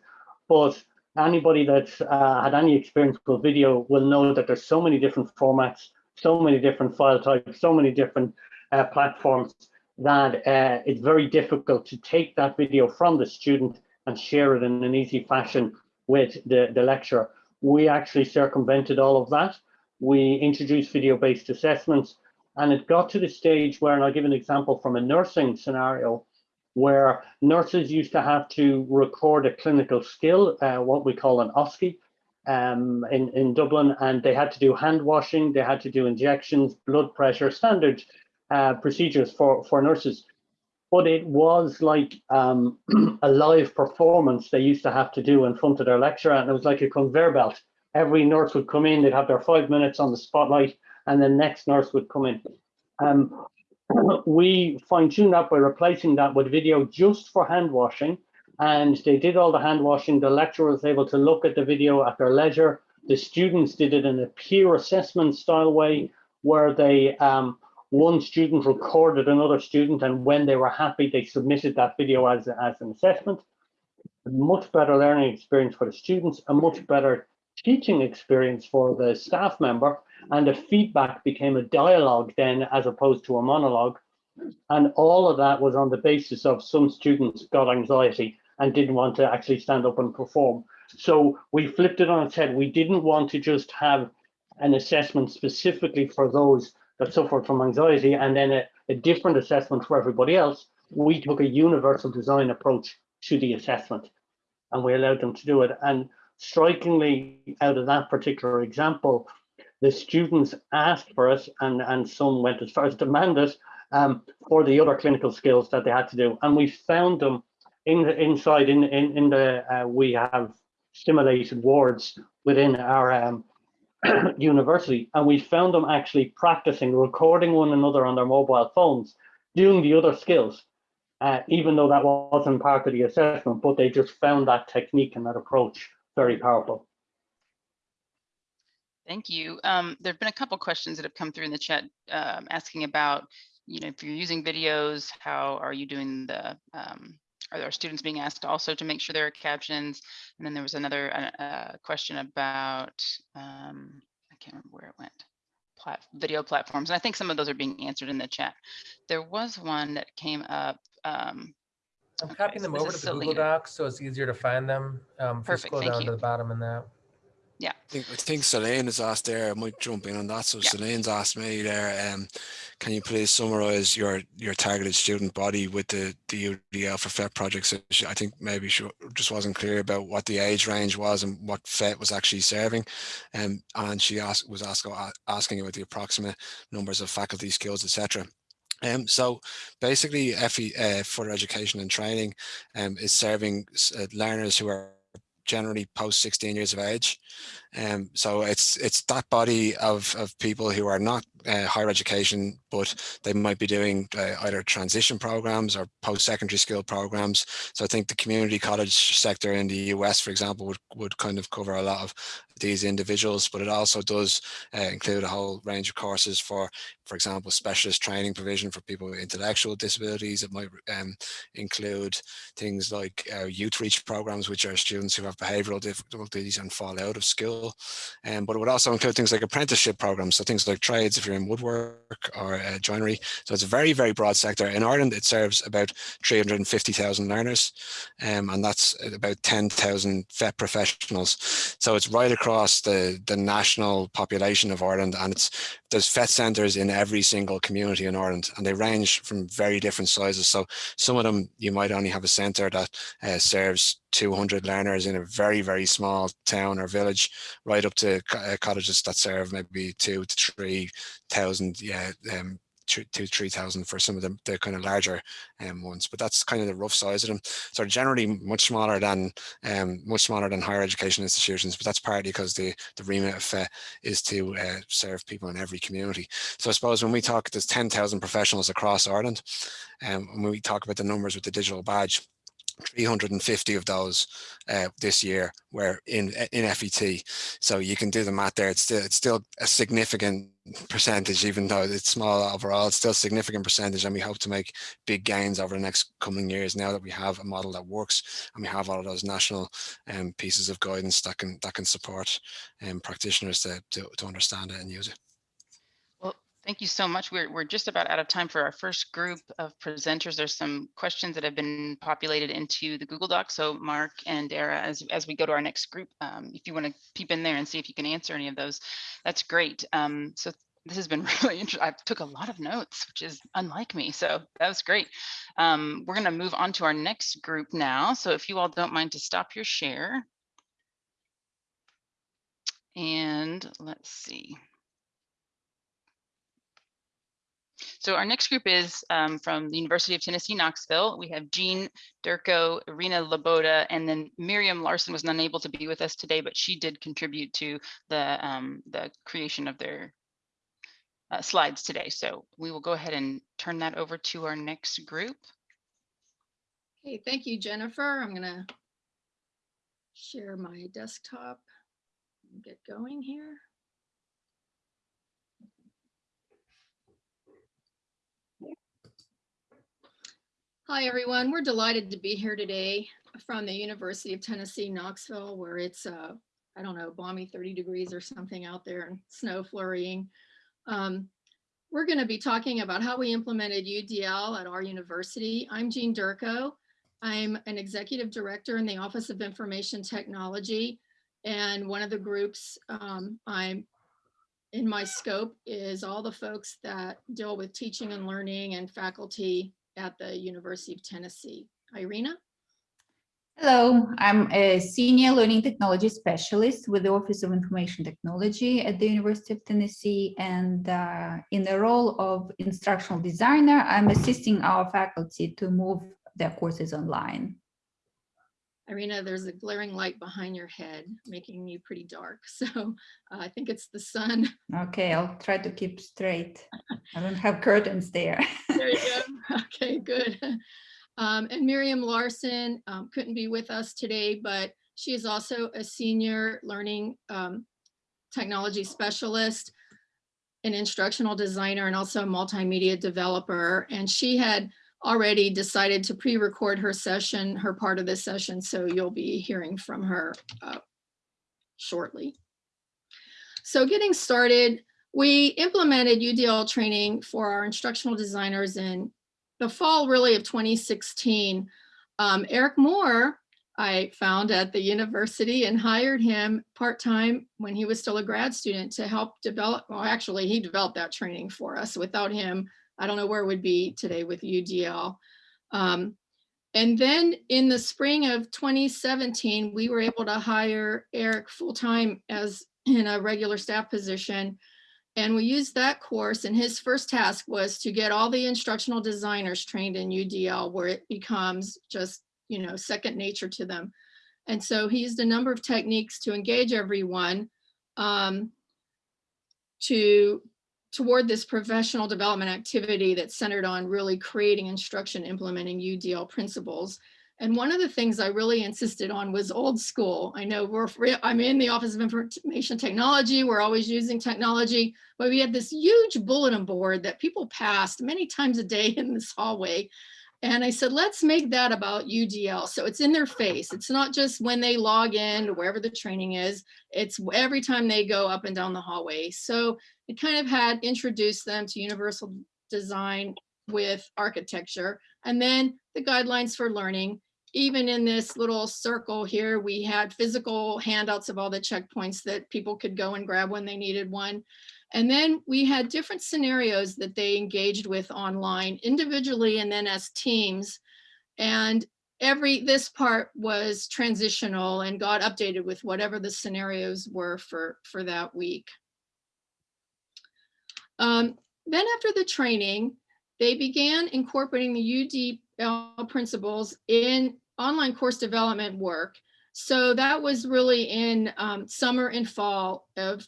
but anybody that's uh, had any experience with video will know that there's so many different formats, so many different file types, so many different uh, platforms that uh, it's very difficult to take that video from the student and share it in an easy fashion with the, the lecturer. We actually circumvented all of that. We introduced video-based assessments and it got to the stage where, and I'll give an example from a nursing scenario, where nurses used to have to record a clinical skill, uh, what we call an OSCE, um, in, in Dublin, and they had to do hand washing, they had to do injections, blood pressure, standard uh, procedures for, for nurses but it was like um, a live performance they used to have to do in front of their lecturer, and it was like a conveyor belt. Every nurse would come in, they'd have their five minutes on the spotlight, and the next nurse would come in. Um, we fine-tuned that by replacing that with video just for hand washing, and they did all the hand washing. The lecturer was able to look at the video at their leisure. The students did it in a peer assessment style way, where they um, one student recorded another student and when they were happy, they submitted that video as, as an assessment. A much better learning experience for the students, a much better teaching experience for the staff member, and the feedback became a dialogue then as opposed to a monologue. And all of that was on the basis of some students got anxiety and didn't want to actually stand up and perform. So we flipped it on its head. We didn't want to just have an assessment specifically for those that suffered from anxiety and then a, a different assessment for everybody else, we took a universal design approach to the assessment and we allowed them to do it. And strikingly, out of that particular example, the students asked for it and, and some went as far as demanded um, for the other clinical skills that they had to do. And we found them in the inside in in, in the uh, we have stimulated wards within our um, university and we found them actually practicing recording one another on their mobile phones doing the other skills uh, even though that wasn't part of the assessment but they just found that technique and that approach very powerful Thank you. Um, there have been a couple questions that have come through in the chat um, asking about, you know, if you're using videos, how are you doing the um, are there students being asked also to make sure there are captions? And then there was another uh, uh, question about, um, I can't remember where it went, Plat video platforms. And I think some of those are being answered in the chat. There was one that came up. I'm okay, copying so them over to the Google Docs so it's easier to find them. Um, if you Perfect, scroll thank down you. to the bottom in that. Yeah, I think, I think Selene has asked there, I might jump in on that. So Yeah. Selene's asked me there, um, can you please summarize your your targeted student body with the, the UDL for FET projects? So I think maybe she just wasn't clear about what the age range was and what FET was actually serving. Um, and she asked, was ask, asking about the approximate numbers of faculty skills, etc. Um, so basically FE, uh, further education and training um, is serving uh, learners who are generally post 16 years of age. Um, so it's it's that body of, of people who are not uh, higher education, but they might be doing uh, either transition programs or post-secondary skill programs. So I think the community college sector in the US, for example, would, would kind of cover a lot of these individuals, but it also does uh, include a whole range of courses for, for example, specialist training provision for people with intellectual disabilities. It might um, include things like uh, Youthreach programs, which are students who have behavioral difficulties and fall out of school. Um, but it would also include things like apprenticeship programs. So things like trades, if you're in woodwork or uh, joinery. So it's a very, very broad sector. In Ireland, it serves about 350,000 learners, um, and that's about 10,000 FET professionals. So it's right across across the, the national population of Ireland and it's there's FET centres in every single community in Ireland and they range from very different sizes. So some of them you might only have a centre that uh, serves 200 learners in a very, very small town or village, right up to co- uh, cottages that serve maybe two to 3,000 yeah, um, two, two, three thousand for some of the, the kind of larger um, ones, but that's kind of the rough size of them. So generally much smaller than um, much smaller than higher education institutions, but that's partly because the the remit of FET is to uh, serve people in every community. So I suppose when we talk, there's ten thousand professionals across Ireland, um, and when we talk about the numbers with the digital badge, 350 of those uh, this year were in in FET. So you can do the math there. It's still it's still a significant percentage, even though it's small overall. It's still a significant percentage, and we hope to make big gains over the next coming years. Now that we have a model that works, and we have all of those national um, pieces of guidance that can that can support um, practitioners to, to to understand it and use it. Thank you so much. We're, we're just about out of time for our first group of presenters. There's some questions that have been populated into the Google Doc. So Mark and Dara, as, as we go to our next group, um, if you want to peep in there and see if you can answer any of those, that's great. Um, so this has been really interesting. I took a lot of notes, which is unlike me. So that was great. Um, we're going to move on to our next group now. So if you all don't mind to stop your share. And let's see. So our next group is um, from the University of Tennessee, Knoxville. We have Jean Durko, Irina Laboda, and then Miriam Larson was unable to be with us today, but she did contribute to the, um, the creation of their uh, slides today. So we will go ahead and turn that over to our next group. Okay, thank you, Jennifer. I'm gonna share my desktop and get going here. Hi, everyone. We're delighted to be here today from the University of Tennessee, Knoxville, where it's, uh, I don't know, balmy 30 degrees or something out there and snow flurrying. Um, we're going to be talking about how we implemented UDL at our university. I'm Jean Durko. I'm an executive director in the Office of Information Technology. And one of the groups um, I'm in my scope is all the folks that deal with teaching and learning and faculty at the University of Tennessee. Irina? Hello, I'm a senior learning technology specialist with the Office of Information Technology at the University of Tennessee. And uh, in the role of instructional designer, I'm assisting our faculty to move their courses online. Irina, there's a glaring light behind your head, making you pretty dark. So uh, I think it's the sun. Okay, I'll try to keep straight. I don't have curtains there. There you go. Okay, good. Um, and Miriam Larson um, couldn't be with us today, but she is also a senior learning um, technology specialist, an instructional designer, and also a multimedia developer. And she had already decided to pre-record her session, her part of this session, so you'll be hearing from her uh, shortly. So getting started, we implemented UDL training for our instructional designers in the fall really of 2016. Um, Eric Moore, I found at the university and hired him part-time when he was still a grad student to help develop, well, actually he developed that training for us. Without him, I don't know where it would be today with UDL. Um, and then in the spring of 2017, we were able to hire Eric full-time as in a regular staff position. And we used that course and his first task was to get all the instructional designers trained in UDL where it becomes just, you know, second nature to them. And so he used a number of techniques to engage everyone um, to toward this professional development activity that's centered on really creating instruction, implementing UDL principles. And one of the things I really insisted on was old school. I know we're, I'm in the Office of Information Technology. We're always using technology, but we had this huge bulletin board that people passed many times a day in this hallway. And I said, let's make that about UDL. So it's in their face. It's not just when they log in to wherever the training is, it's every time they go up and down the hallway. So it kind of had introduced them to universal design with architecture and then the guidelines for learning even in this little circle here, we had physical handouts of all the checkpoints that people could go and grab when they needed one. And then we had different scenarios that they engaged with online individually and then as teams. And every, this part was transitional and got updated with whatever the scenarios were for, for that week. Um, then after the training, they began incorporating the UDL principles in online course development work. So that was really in um, summer and fall of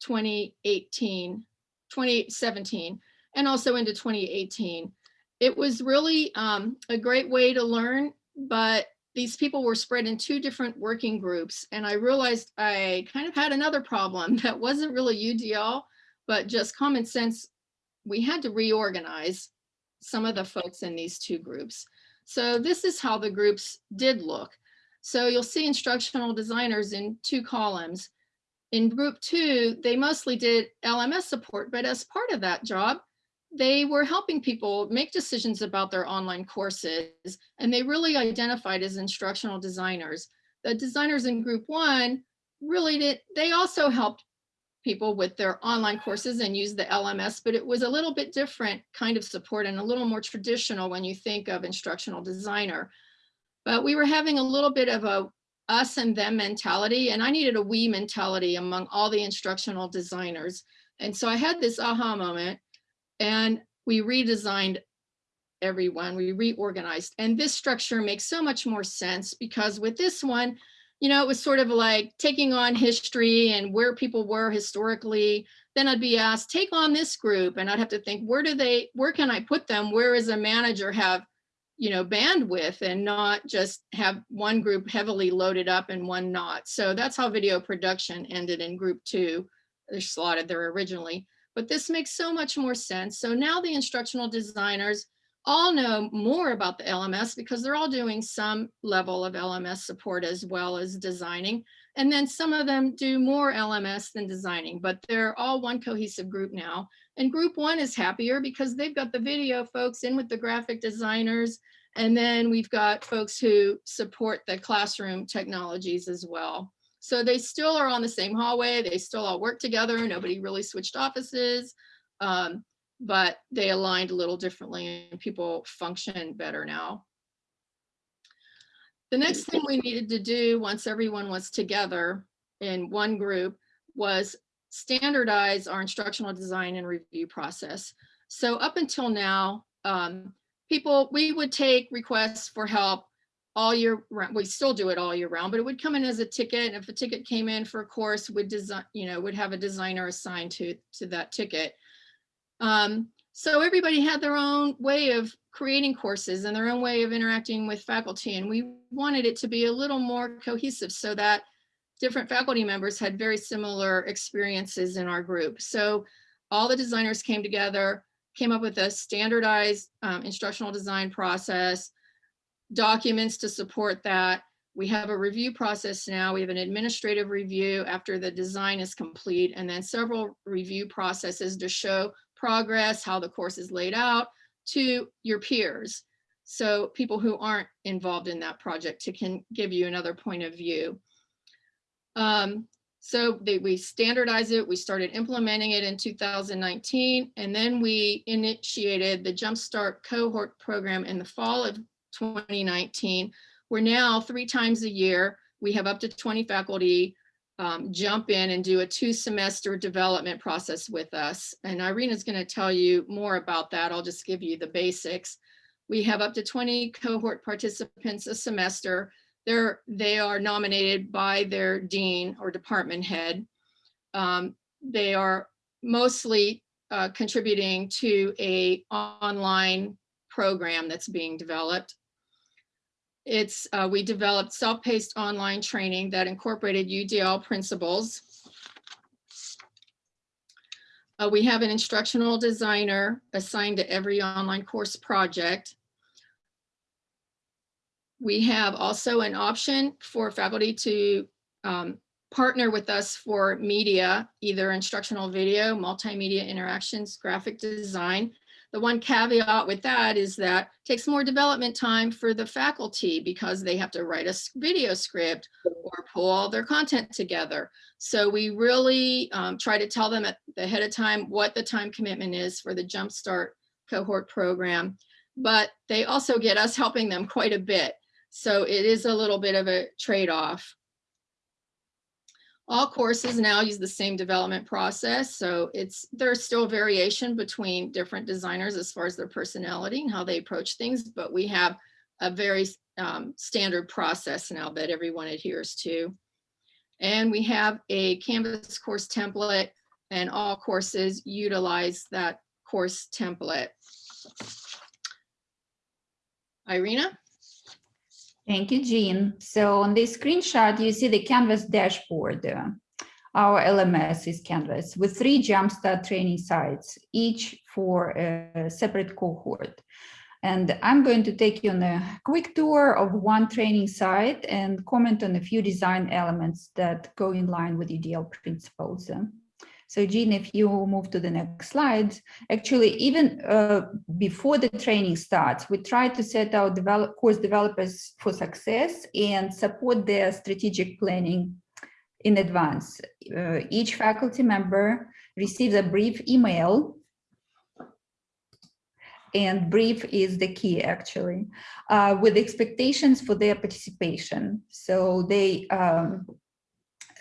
2018, 2017, and also into 2018. It was really um, a great way to learn, but these people were spread in two different working groups. And I realized I kind of had another problem that wasn't really UDL, but just common sense. We had to reorganize some of the folks in these two groups. So this is how the groups did look. So you'll see instructional designers in two columns. In group two, they mostly did LMS support, but as part of that job, they were helping people make decisions about their online courses, and they really identified as instructional designers. The designers in group one really did, they also helped people with their online courses and use the LMS, but it was a little bit different kind of support and a little more traditional when you think of instructional designer. But we were having a little bit of a us and them mentality, and I needed a we mentality among all the instructional designers. And so I had this aha moment and we redesigned everyone, we reorganized. And this structure makes so much more sense because with this one, you know, it was sort of like taking on history and where people were historically. Then I'd be asked, take on this group. And I'd have to think, where do they, where can I put them? Where is a manager have, you know, bandwidth and not just have one group heavily loaded up and one not. So that's how video production ended in group two. They're slotted there originally, but this makes so much more sense. So now the instructional designers all know more about the LMS because they're all doing some level of LMS support as well as designing. And then some of them do more LMS than designing, but they're all one cohesive group now. And group one is happier because they've got the video folks in with the graphic designers. And then we've got folks who support the classroom technologies as well. So they still are on the same hallway. They still all work together. Nobody really switched offices. Um, but they aligned a little differently and people function better now. The next thing we needed to do once everyone was together in one group was standardize our instructional design and review process. So up until now, um, people, we would take requests for help all year round. We still do it all year round, but it would come in as a ticket. And if a ticket came in for a course, would design, you know, would have a designer assigned to, to that ticket. Um, so everybody had their own way of creating courses and their own way of interacting with faculty. And we wanted it to be a little more cohesive so that different faculty members had very similar experiences in our group. So all the designers came together, came up with a standardized um, instructional design process, documents to support that. We have a review process now. We have an administrative review after the design is complete, and then several review processes to show progress, how the course is laid out to your peers. So people who aren't involved in that project to can give you another point of view. Um, so they, we standardized it, we started implementing it in 2019, and then we initiated the Jumpstart cohort program in the fall of 2019. We're now three times a year, we have up to 20 faculty um, jump in and do a two semester development process with us. And Irene is gonna tell you more about that. I'll just give you the basics. We have up to 20 cohort participants a semester. They're, they are nominated by their dean or department head. Um, they are mostly uh, contributing to a online program that's being developed. It's, uh, we developed self-paced online training that incorporated UDL principles. Uh, we have an instructional designer assigned to every online course project. We have also an option for faculty to um, partner with us for media, either instructional video, multimedia interactions, graphic design. the one caveat with that is that takes more development time for the faculty because they have to write a video script or pull all their content together. So we really um, try to tell them at of time what the time commitment is for the Jumpstart cohort program. But they also get us helping them quite a bit. So it is a little bit of a trade-off. All courses now use the same development process, so it's, there's still variation between different designers as far as their personality and how they approach things, but we have a very um, standard process now that everyone adheres to. And we have a Canvas course template and all courses utilize that course template. Irina? Thank you, Jean. So on this screenshot, you see the Canvas dashboard. Our LMS is Canvas with three Jumpstart training sites, each for a separate cohort. And I'm going to take you on a quick tour of one training site and comment on a few design elements that go in line with UDL principles. So Jean, if you move to the next slide, actually, even uh, before the training starts, we try to set our develop, course developers for success and support their strategic planning in advance. Uh, each faculty member receives a brief email and brief is the key actually, uh, with expectations for their participation. So they um,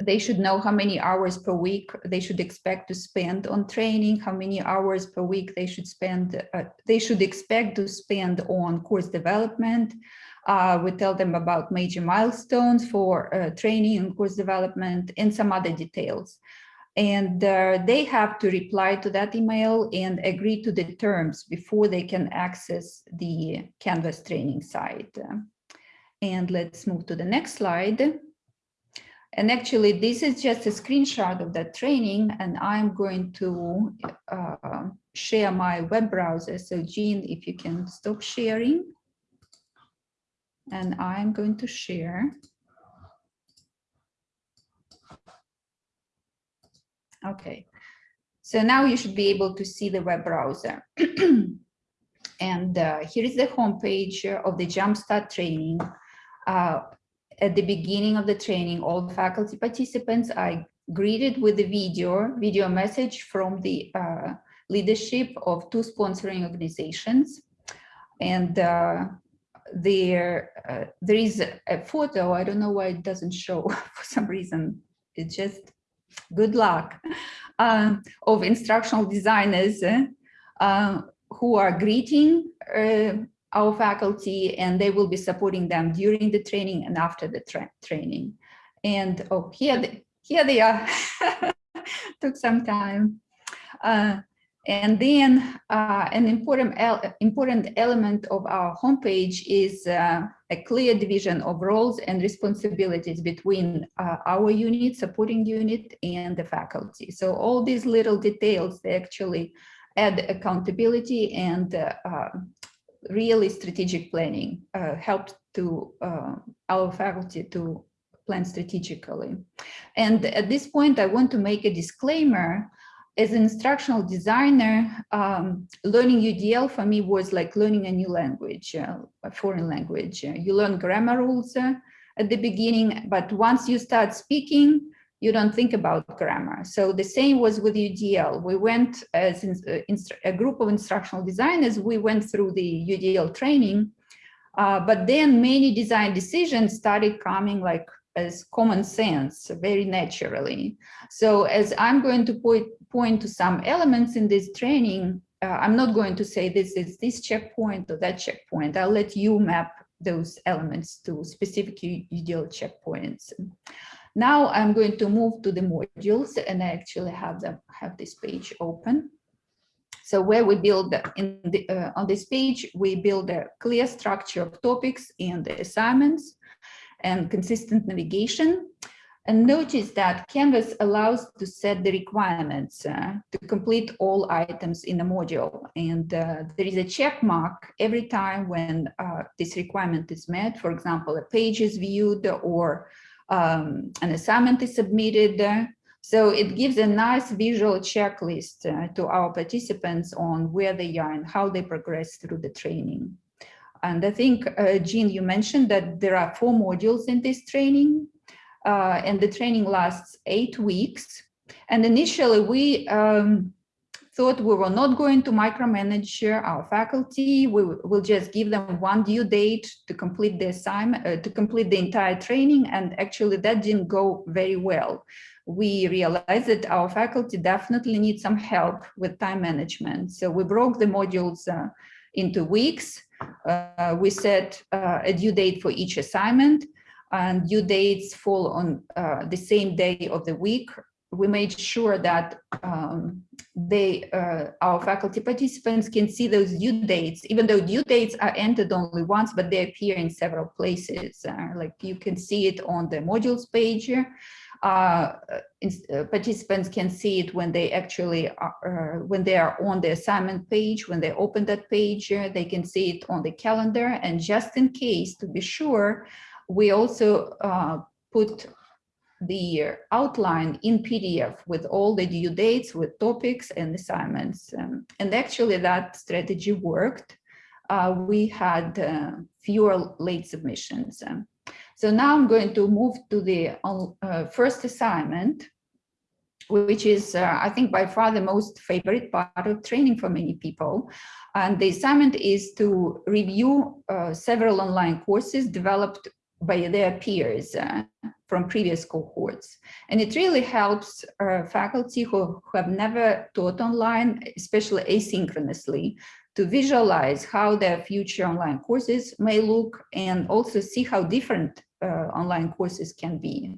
they should know how many hours per week they should expect to spend on training, how many hours per week they should spend, uh, they should expect to spend on course development. Uh, we tell them about major milestones for uh, training and course development and some other details. And uh, they have to reply to that email and agree to the terms before they can access the Canvas training site. And let's move to the next slide. And actually, this is just a screenshot of that training, and I'm going to uh, share my web browser. So Jean, if you can stop sharing. And I'm going to share. Okay, so now you should be able to see the web browser. and uh, here is the homepage of the Jumpstart training. Uh, at the beginning of the training, all faculty participants are greeted with a video, video message from the uh, leadership of two sponsoring organizations. And uh, there, uh, there is a photo, I don't know why it doesn't show for some reason, it's just good luck, um, of instructional designers uh, who are greeting uh, our faculty and they will be supporting them during the training and after the tra training. And oh, here they, here they are. Took some time. Uh, and then uh, an important, el important element of our homepage is uh, a clear division of roles and responsibilities between uh, our unit, supporting unit, and the faculty. So all these little details, they actually add accountability and uh, uh, really strategic planning, uh, helped to our faculty to plan strategically. And at this point, I want to make a disclaimer as an instructional designer, um, learning UDL for me was like learning a new language, uh, a foreign language. Uh, you learn grammar rules uh, at the beginning, but once you start speaking, you don't think about grammar. So the same was with UDL. We went as a group of instructional designers, we went through the UDL training, uh, but then many design decisions started coming like as common sense very naturally. So as I'm going to point, point to some elements in this training, uh, I'm not going to say this is this checkpoint or that checkpoint. I'll let you map those elements to specific UDL checkpoints. Now I'm going to move to the modules and I actually have them have this page open. So where we build in the, uh, on this page, we build a clear structure of topics and assignments and consistent navigation. And notice that Canvas allows to set the requirements uh, to complete all items in a module. And uh, there is a check mark every time when uh, this requirement is met. For example, a page is viewed or um, an assignment is submitted. So it gives a nice visual checklist uh, to our participants on where they are and how they progress through the training. And I think, uh, Jean, you mentioned that there are four modules in this training, uh, and the training lasts eight weeks. And initially, we um, thought we were not going to micromanage our faculty. We will just give them one due date to complete the assignment, uh, to complete the entire training. And actually, that didn't go very well. We realized that our faculty definitely need some help with time management. So we broke the modules uh, into weeks uh, we set uh, a due date for each assignment and due dates fall on uh, the same day of the week. We made sure that um, they, uh, our faculty participants can see those due dates, even though due dates are entered only once, but they appear in several places. Uh, like you can see it on the modules page uh, uh, participants can see it when they actually are, uh, when they are on the assignment page, when they open that page, they can see it on the calendar. And just in case, to be sure, we also uh, put the outline in PDF with all the due dates, with topics and assignments. Um, and actually that strategy worked. Uh, we had fewer late submissions. Um, so now I'm going to move to the uh, first assignment, which is, uh, I think, by far the most favorite part of training for many people. And the assignment is to review uh, several online courses developed by their peers uh, from previous cohorts. And it really helps uh, faculty who, who have never taught online, especially asynchronously, to visualize how their future online courses may look and also see how different uh, online courses can be.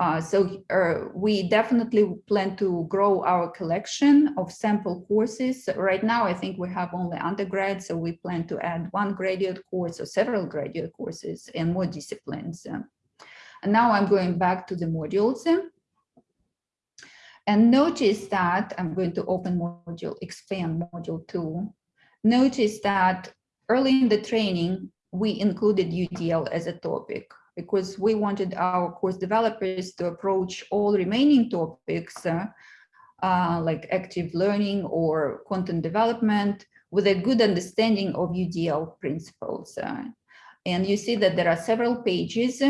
Uh, so uh, we definitely plan to grow our collection of sample courses. Right now, I think we have only undergrad, so we plan to add one graduate course or several graduate courses and more disciplines. And now I'm going back to the modules. And notice that I'm going to open module, expand module two. Notice that early in the training, we included UDL as a topic because we wanted our course developers to approach all remaining topics uh, uh, like active learning or content development with a good understanding of UDL principles. Uh, and you see that there are several pages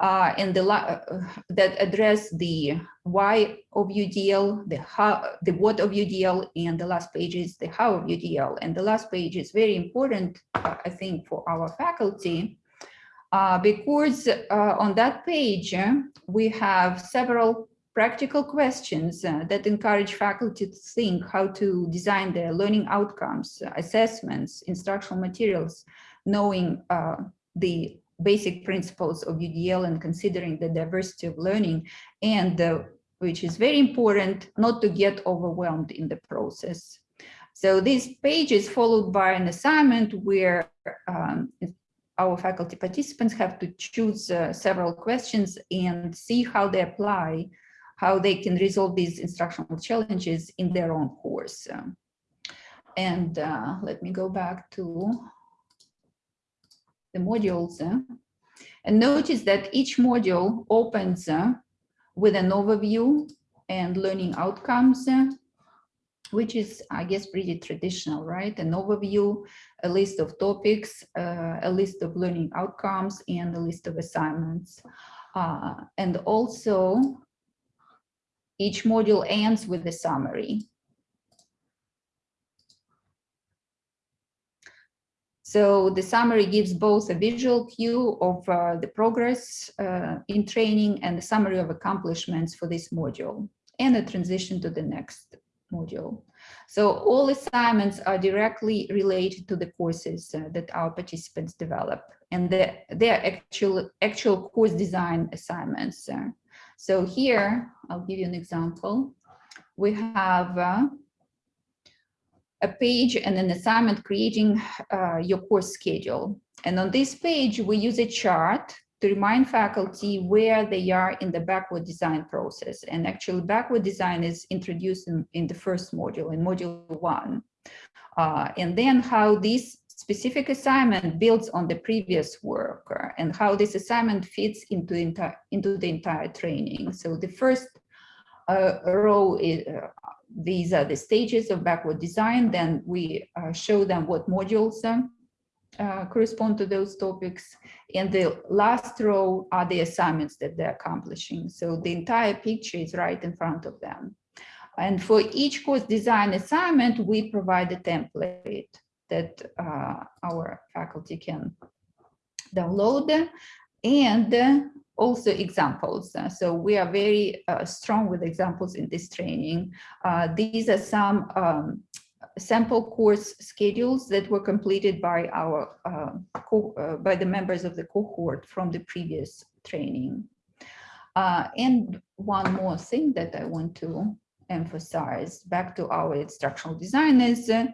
uh, and the uh, that address the why of UDL, the how, the what of UDL, and the last page is the how of UDL. And the last page is very important, uh, I think, for our faculty uh, because uh, on that page, uh, we have several practical questions uh, that encourage faculty to think how to design their learning outcomes, assessments, instructional materials, knowing uh, the basic principles of UDL and considering the diversity of learning and which is very important not to get overwhelmed in the process. So this page is followed by an assignment where um, our faculty participants have to choose uh, several questions and see how they apply, how they can resolve these instructional challenges in their own course. Um, and uh, let me go back to the modules. Uh, and notice that each module opens uh, with an overview and learning outcomes uh, which is, I guess, pretty traditional, right? An overview, a list of topics, uh, a list of learning outcomes, and a list of assignments. Uh, and also, each module ends with a summary. So the summary gives both a visual cue of uh, the progress uh, in training and a summary of accomplishments for this module and a transition to the next module. So all assignments are directly related to the courses uh, that our participants develop and they're, they're actual, actual course design assignments. Uh. So here, I'll give you an example. We have uh, a page and an assignment creating uh, your course schedule. And on this page, we use a chart to remind faculty where they are in the backward design process. And actually backward design is introduced in, in the first module, in module one. Uh, and then how this specific assignment builds on the previous work uh, and how this assignment fits into, into the entire training. So the first uh, row is, uh, these are the stages of backward design. Then we uh, show them what modules uh, correspond to those topics. And the last row are the assignments that they're accomplishing. So the entire picture is right in front of them. And for each course design assignment, we provide a template that uh, our faculty can download and also examples. So we are very uh, strong with examples in this training. Uh, these are some um, sample course schedules that were completed by our uh, uh, by the members of the cohort from the previous training. Uh, and one more thing that I want to emphasize back to our instructional design is uh,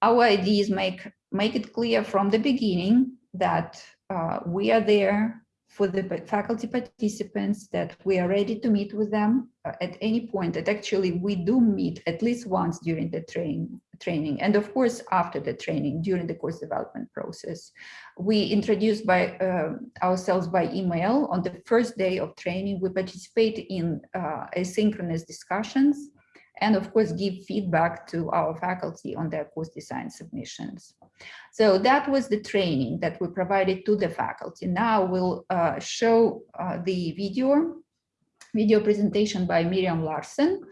our ideas make make it clear from the beginning that uh, we are there for the faculty participants that we are ready to meet with them uh, at any point that actually we do meet at least once during the train, training and of course after the training during the course development process. We introduced by uh, ourselves by email on the first day of training. We participate in uh, asynchronous discussions and of course give feedback to our faculty on their course design submissions. So that was the training that we provided to the faculty. Now we'll uh, show uh, the video, video presentation by Miriam Larsen,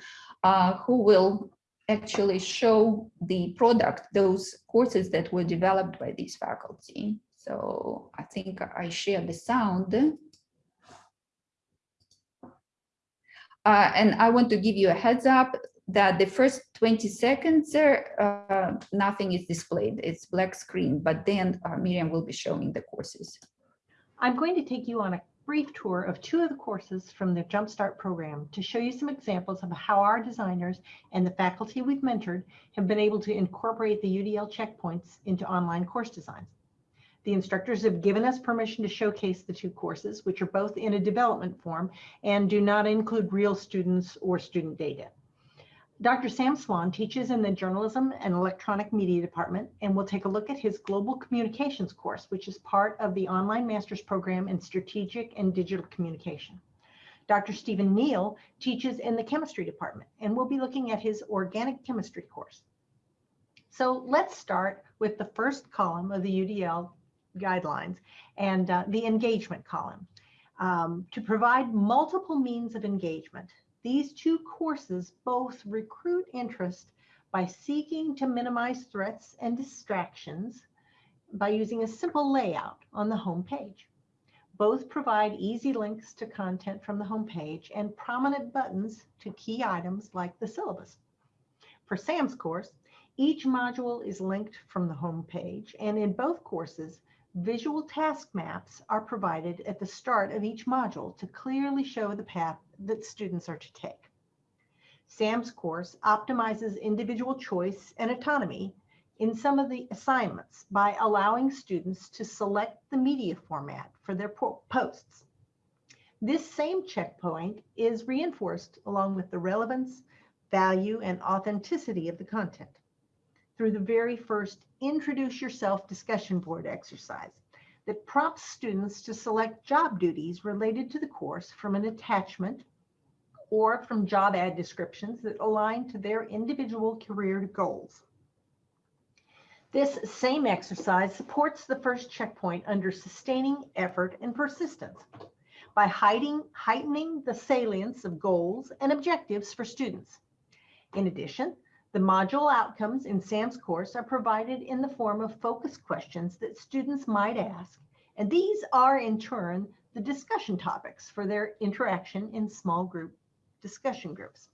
uh, who will actually show the product, those courses that were developed by these faculty. So I think I share the sound. Uh, and I want to give you a heads up that the first 20 seconds uh, nothing is displayed. It's black screen, but then uh, Miriam will be showing the courses. I'm going to take you on a brief tour of two of the courses from the Jumpstart program to show you some examples of how our designers and the faculty we've mentored have been able to incorporate the UDL checkpoints into online course designs. The instructors have given us permission to showcase the two courses, which are both in a development form and do not include real students or student data. Dr. Sam Swan teaches in the Journalism and Electronic Media Department, and we'll take a look at his Global Communications course, which is part of the online master's program in Strategic and Digital Communication. Dr. Stephen Neal teaches in the Chemistry Department, and we'll be looking at his Organic Chemistry course. So let's start with the first column of the UDL guidelines and uh, the engagement column. Um, to provide multiple means of engagement, these two courses both recruit interest by seeking to minimize threats and distractions by using a simple layout on the home page. Both provide easy links to content from the home page and prominent buttons to key items like the syllabus. For Sam's course, each module is linked from the home page, and in both courses, visual task maps are provided at the start of each module to clearly show the path that students are to take. SAM's course optimizes individual choice and autonomy in some of the assignments by allowing students to select the media format for their posts. This same checkpoint is reinforced along with the relevance, value, and authenticity of the content through the very first introduce yourself discussion board exercise that prompts students to select job duties related to the course from an attachment or from job ad descriptions that align to their individual career goals. This same exercise supports the first checkpoint under sustaining effort and persistence by hiding, heightening the salience of goals and objectives for students. In addition, the module outcomes in SAM's course are provided in the form of focus questions that students might ask, and these are in turn the discussion topics for their interaction in small group discussion groups.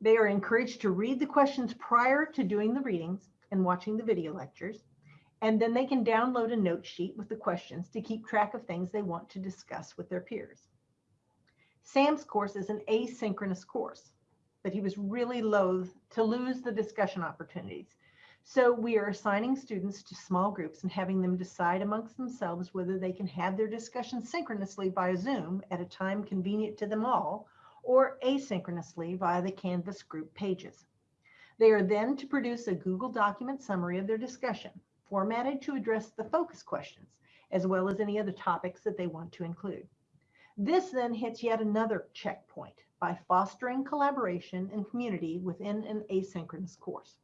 They are encouraged to read the questions prior to doing the readings and watching the video lectures, and then they can download a note sheet with the questions to keep track of things they want to discuss with their peers. SAM's course is an asynchronous course, but he was really loath to lose the discussion opportunities. So we are assigning students to small groups and having them decide amongst themselves whether they can have their discussion synchronously via Zoom at a time convenient to them all, or asynchronously via the Canvas group pages. They are then to produce a Google document summary of their discussion, formatted to address the focus questions, as well as any other topics that they want to include. This then hits yet another checkpoint by fostering collaboration and community within an asynchronous course.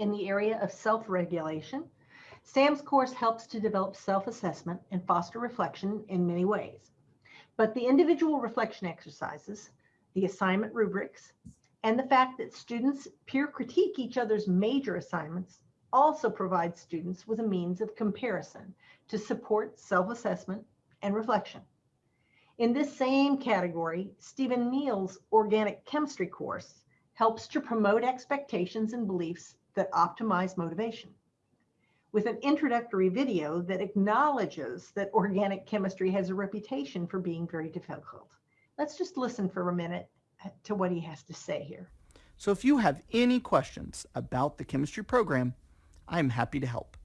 In the area of self-regulation, SAM's course helps to develop self-assessment and foster reflection in many ways. But the individual reflection exercises, the assignment rubrics, and the fact that students peer critique each other's major assignments also provide students with a means of comparison to support self-assessment and reflection. In this same category, Stephen Neal's organic chemistry course helps to promote expectations and beliefs that optimize motivation. With an introductory video that acknowledges that organic chemistry has a reputation for being very difficult. Let's just listen for a minute uh, to what he has to say here. So if you have any questions about the chemistry program, I'm happy to help.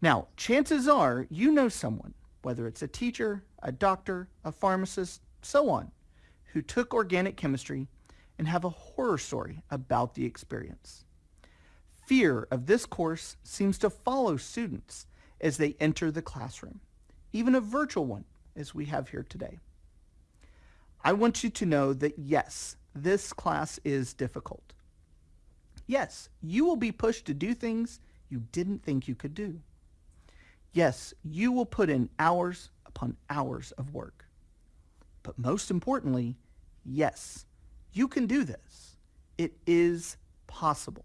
Now, chances are you know someone, whether it's a teacher, a doctor, a pharmacist, so on, who took organic chemistry and have a horror story about the experience. Fear of this course seems to follow students as they enter the classroom, even a virtual one as we have here today. I want you to know that yes, this class is difficult. Yes, you will be pushed to do things you didn't think you could do. Yes, you will put in hours upon hours of work. But most importantly, yes, you can do this. It is possible.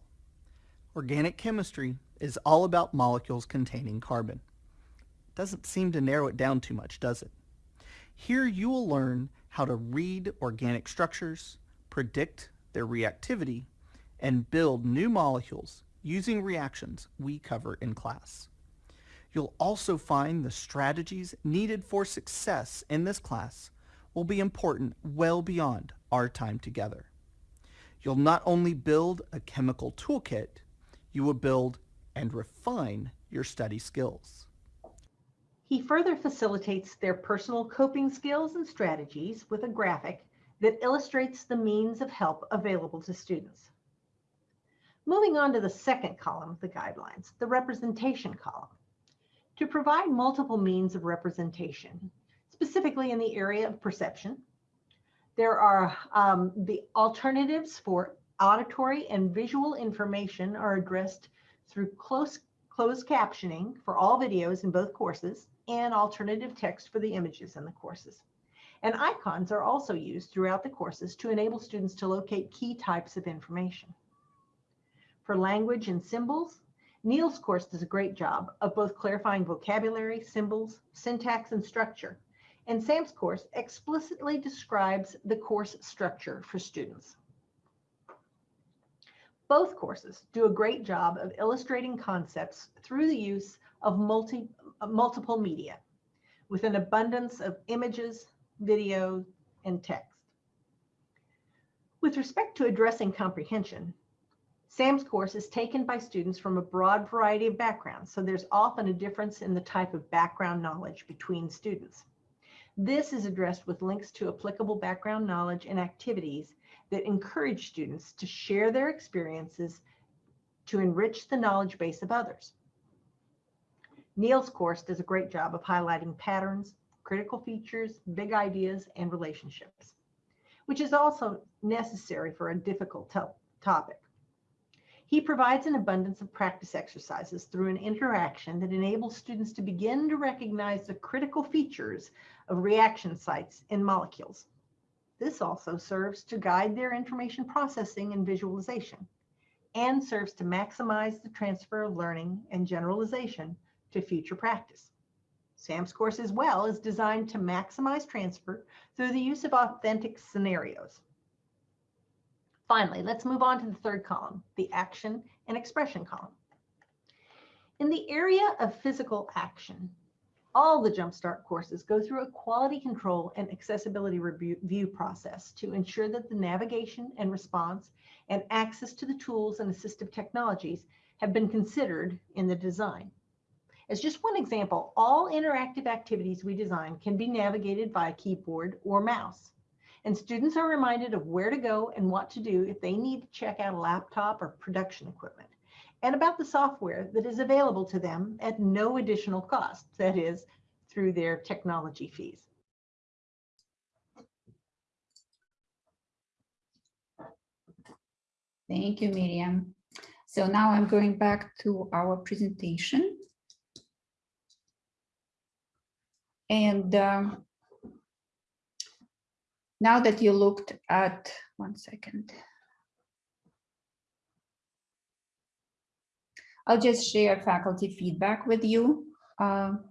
Organic chemistry is all about molecules containing carbon. Doesn't seem to narrow it down too much, does it? Here you will learn how to read organic structures, predict their reactivity, and build new molecules using reactions we cover in class. You'll also find the strategies needed for success in this class will be important well beyond our time together. You'll not only build a chemical toolkit, you will build and refine your study skills. He further facilitates their personal coping skills and strategies with a graphic that illustrates the means of help available to students. Moving on to the second column of the guidelines, the representation column. To provide multiple means of representation, specifically in the area of perception, there are um, the alternatives for auditory and visual information are addressed through close closed captioning for all videos in both courses and alternative text for the images in the courses. And icons are also used throughout the courses to enable students to locate key types of information. For language and symbols, Neal's course does a great job of both clarifying vocabulary, symbols, syntax, and structure. And Sam's course explicitly describes the course structure for students. Both courses do a great job of illustrating concepts through the use of multi, multiple media with an abundance of images, video, and text. With respect to addressing comprehension, SAM's course is taken by students from a broad variety of backgrounds, so there's often a difference in the type of background knowledge between students. This is addressed with links to applicable background knowledge and activities that encourage students to share their experiences to enrich the knowledge base of others. Neal's course does a great job of highlighting patterns, critical features, big ideas, and relationships, which is also necessary for a difficult topic. He provides an abundance of practice exercises through an interaction that enables students to begin to recognize the critical features of reaction sites in molecules. This also serves to guide their information processing and visualization and serves to maximize the transfer of learning and generalization to future practice. SAM's course as well is designed to maximize transfer through the use of authentic scenarios. Finally, let's move on to the third column, the action and expression column. In the area of physical action, all the Jumpstart courses go through a quality control and accessibility review process to ensure that the navigation and response and access to the tools and assistive technologies have been considered in the design. As just one example, all interactive activities we design can be navigated by a keyboard or mouse and students are reminded of where to go and what to do if they need to check out a laptop or production equipment, and about the software that is available to them at no additional cost, that is, through their technology fees. Thank you, Miriam. So now I'm going back to our presentation. And um, now that you looked at, one second. I'll just share faculty feedback with you. Um,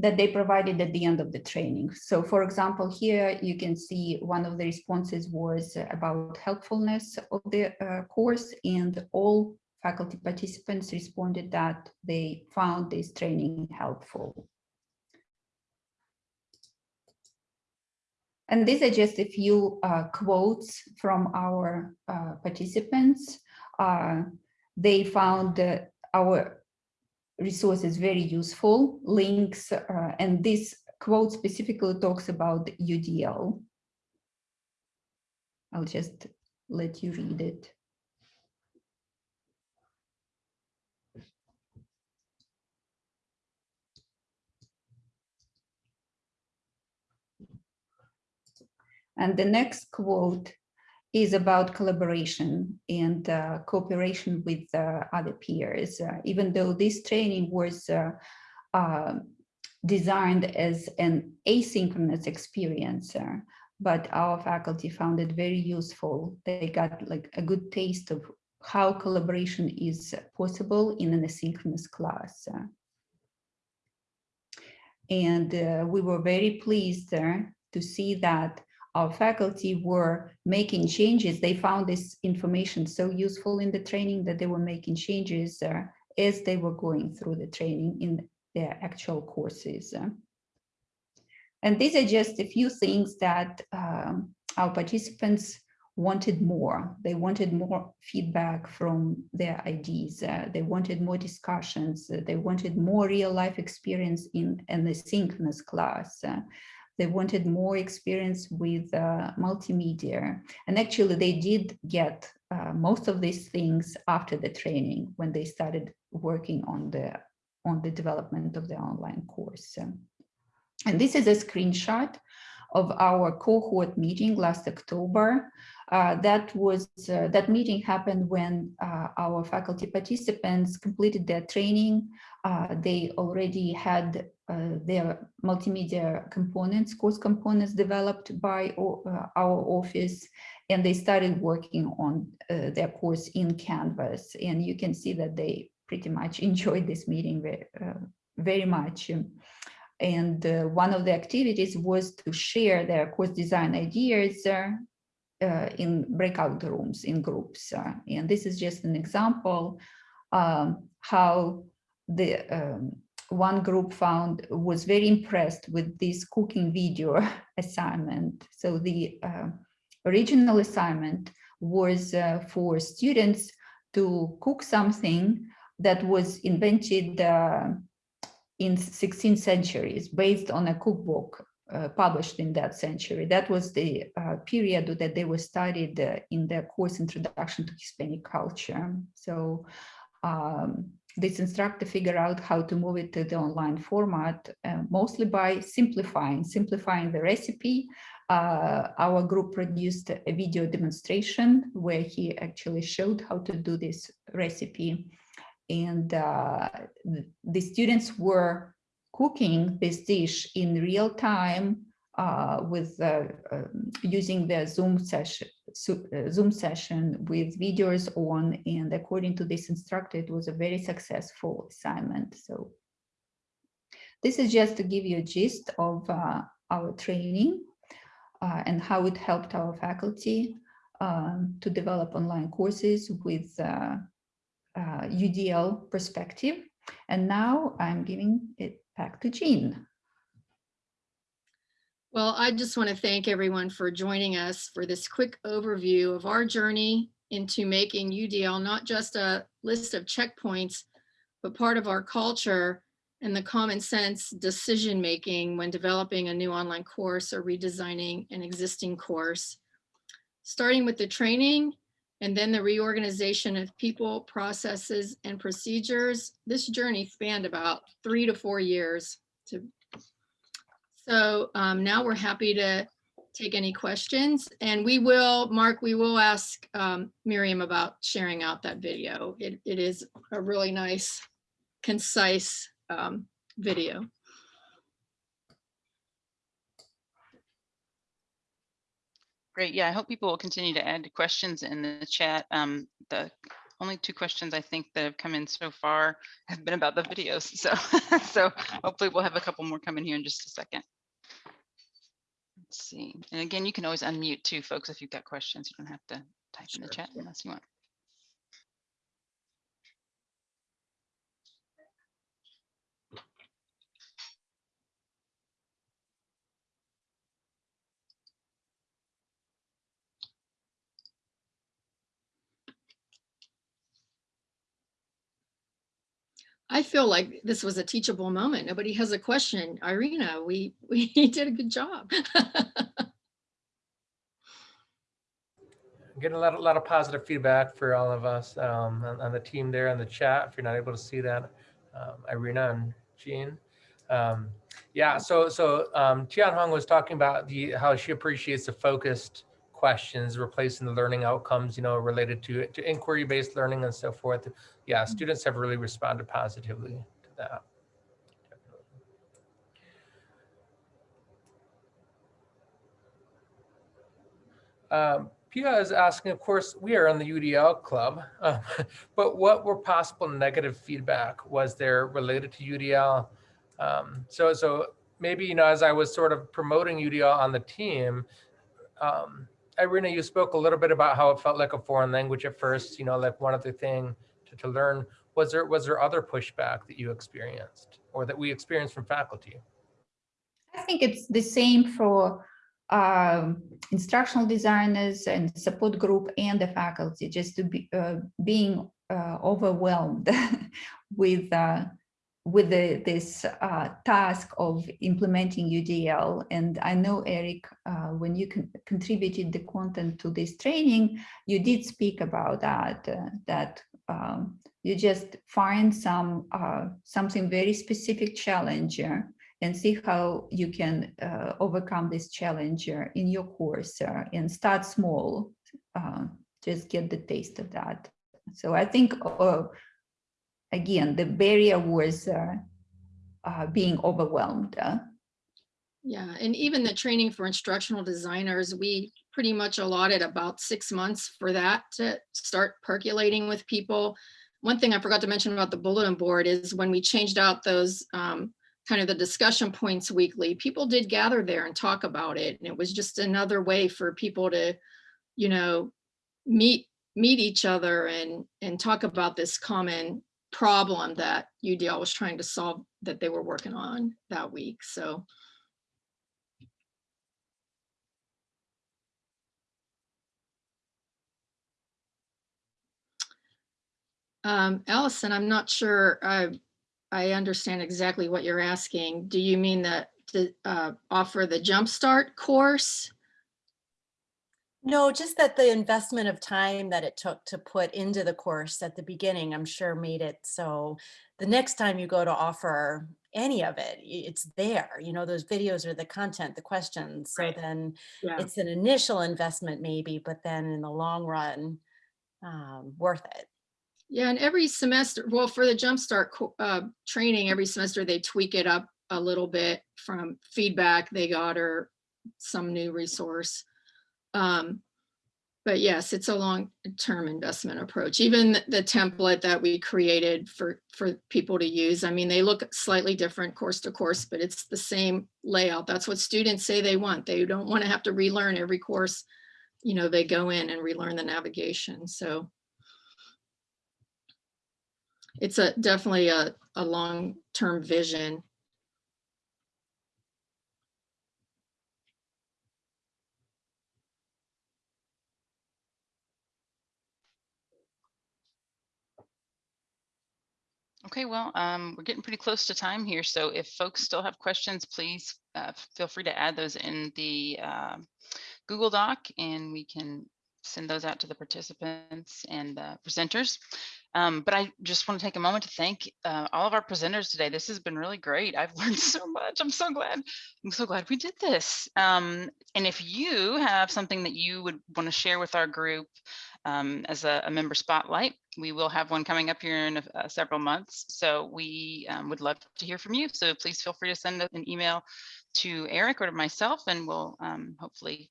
that they provided at the end of the training. So for example, here you can see one of the responses was about helpfulness of the uh, course and all faculty participants responded that they found this training helpful. And these are just a few uh, quotes from our uh, participants. Uh, they found our resources very useful, links, uh, and this quote specifically talks about UDL. I'll just let you read it. And the next quote is about collaboration and uh, cooperation with uh, other peers. Uh, even though this training was uh, um, designed as an asynchronous experience, uh, but our faculty found it very useful. They got like a good taste of how collaboration is possible in an asynchronous class. And uh, we were very pleased to see that our faculty were making changes. They found this information so useful in the training that they were making changes uh, as they were going through the training in their actual courses. And these are just a few things that um, our participants wanted more. They wanted more feedback from their IDs. Uh, they wanted more discussions. Uh, they wanted more real life experience in an asynchronous class. Uh, they wanted more experience with uh, multimedia. And actually they did get uh, most of these things after the training when they started working on the, on the development of the online course. And this is a screenshot of our cohort meeting last October. Uh, that was uh, that meeting happened when uh, our faculty participants completed their training. Uh, they already had uh, their multimedia components, course components developed by uh, our office, and they started working on their course in Canvas. And you can see that they pretty much enjoyed this meeting very, very much. And uh, one of the activities was to share their course design ideas uh, uh, in breakout rooms, in groups. Uh, and this is just an example um, how the um, one group found was very impressed with this cooking video assignment. So the uh, original assignment was uh, for students to cook something that was invented in 16th centuries based on a cookbook uh, published in that century. That was the uh, period that they were studied uh, in their course Introduction to Hispanic Culture. So um, this instructor figured out how to move it to the online format, uh, mostly by simplifying, simplifying the recipe. Uh, our group produced a video demonstration where he actually showed how to do this recipe and uh, the students were cooking this dish in real time uh, with uh, um, using the Zoom session, uh, Zoom session with videos on, and according to this instructor, it was a very successful assignment. So this is just to give you a gist of uh, our training uh, and how it helped our faculty um, to develop online courses with uh, UDL perspective. And now I'm giving it back to Jean. Well, I just want to thank everyone for joining us for this quick overview of our journey into making UDL not just a list of checkpoints, but part of our culture and the common sense decision making when developing a new online course or redesigning an existing course. Starting with the training and then the reorganization of people, processes, and procedures. This journey spanned about three to four years. To, so um, now we're happy to take any questions and we will, Mark, we will ask um, Miriam about sharing out that video. It, it is a really nice, concise um, video. Great. Yeah, I hope people will continue to add questions in the chat. Um, the only two questions I think that have come in so far have been about the videos. So, so hopefully we'll have a couple more coming here in just a second. Let's see. And again, you can always unmute too, folks, if you've got questions. You don't have to type in the chat unless you want. I feel like this was a teachable moment. Nobody has a question. Irina, we, we did a good job. Getting a lot, a lot of positive feedback for all of us um, on, on the team there in the chat. If you're not able to see that, um, Irina and Jean. Um, yeah, so so um, Tian Hong was talking about the how she appreciates the focused questions, replacing the learning outcomes, you know, related to to inquiry-based learning and so forth. Yeah, students have really responded positively to that. Um, Pia is asking, of course, we are in the UDL club, um, but what were possible negative feedback was there related to UDL? Um, so, so maybe, you know, as I was sort of promoting UDL on the team, um, Irina, you spoke a little bit about how it felt like a foreign language at first, you know, like one other thing to, to learn. Was there, was there other pushback that you experienced or that we experienced from faculty? I think it's the same for um, instructional designers and support group and the faculty, just to be uh, being uh, overwhelmed with uh, with the, this uh, task of implementing UDL. And I know, Eric, uh, when you con contributed the content to this training, you did speak about that, uh, that um, you just find some uh, something very specific challenge and see how you can uh, overcome this challenge in your course uh, and start small, just get the taste of that. So I think again, the barrier was uh, uh, being overwhelmed. uh. Yeah, and even the training for instructional designers, we pretty much allotted about six months for that to start percolating with people. One thing I forgot to mention about the bulletin board is when we changed out those um, kind of the discussion points weekly, people did gather there and talk about it. And it was just another way for people to, you know, meet meet each other and and talk about this common problem that UDL was trying to solve that they were working on that week. So Um, Allison, I'm not sure I, I understand exactly what you're asking. Do you mean that to uh, offer the Jumpstart course? No, just that the investment of time that it took to put into the course at the beginning, I'm sure made it so the next time you go to offer any of it, it's there, you know, those videos are the content, the questions. So Right. then Yeah. it's an initial investment maybe, but then in the long run, um, worth it. Yeah, and every semester, well, for the Jumpstart uh, training, every semester they tweak it up a little bit from feedback they got or some new resource. Um, but yes, it's a long-term investment approach. Even the template that we created for for people to use, I mean, they look slightly different course to course, but it's the same layout. That's what students say they want. They don't want to have to relearn every course. You know, they go in and relearn the navigation. So it's a definitely a, a long-term vision. Okay, well, um, we're getting pretty close to time here. So if folks still have questions, please uh, feel free to add those in the uh, Google Doc and we can send those out to the participants and the presenters. Um, but I just want to take a moment to thank uh, all of our presenters today. This has been really great. I've learned so much. I'm so glad. I'm so glad we did this. Um, and if you have something that you would want to share with our group um, as a, a member spotlight, we will have one coming up here in a, uh, several months. So we um, would love to hear from you. So please feel free to send an email to Eric or to myself, and we'll um, hopefully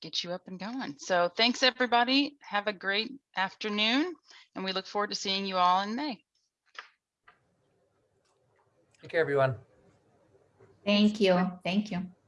get you up and going. So thanks, everybody. Have a great afternoon, and we look forward to seeing you all in May. Take care, everyone. Thank you. Thank you. Thanks.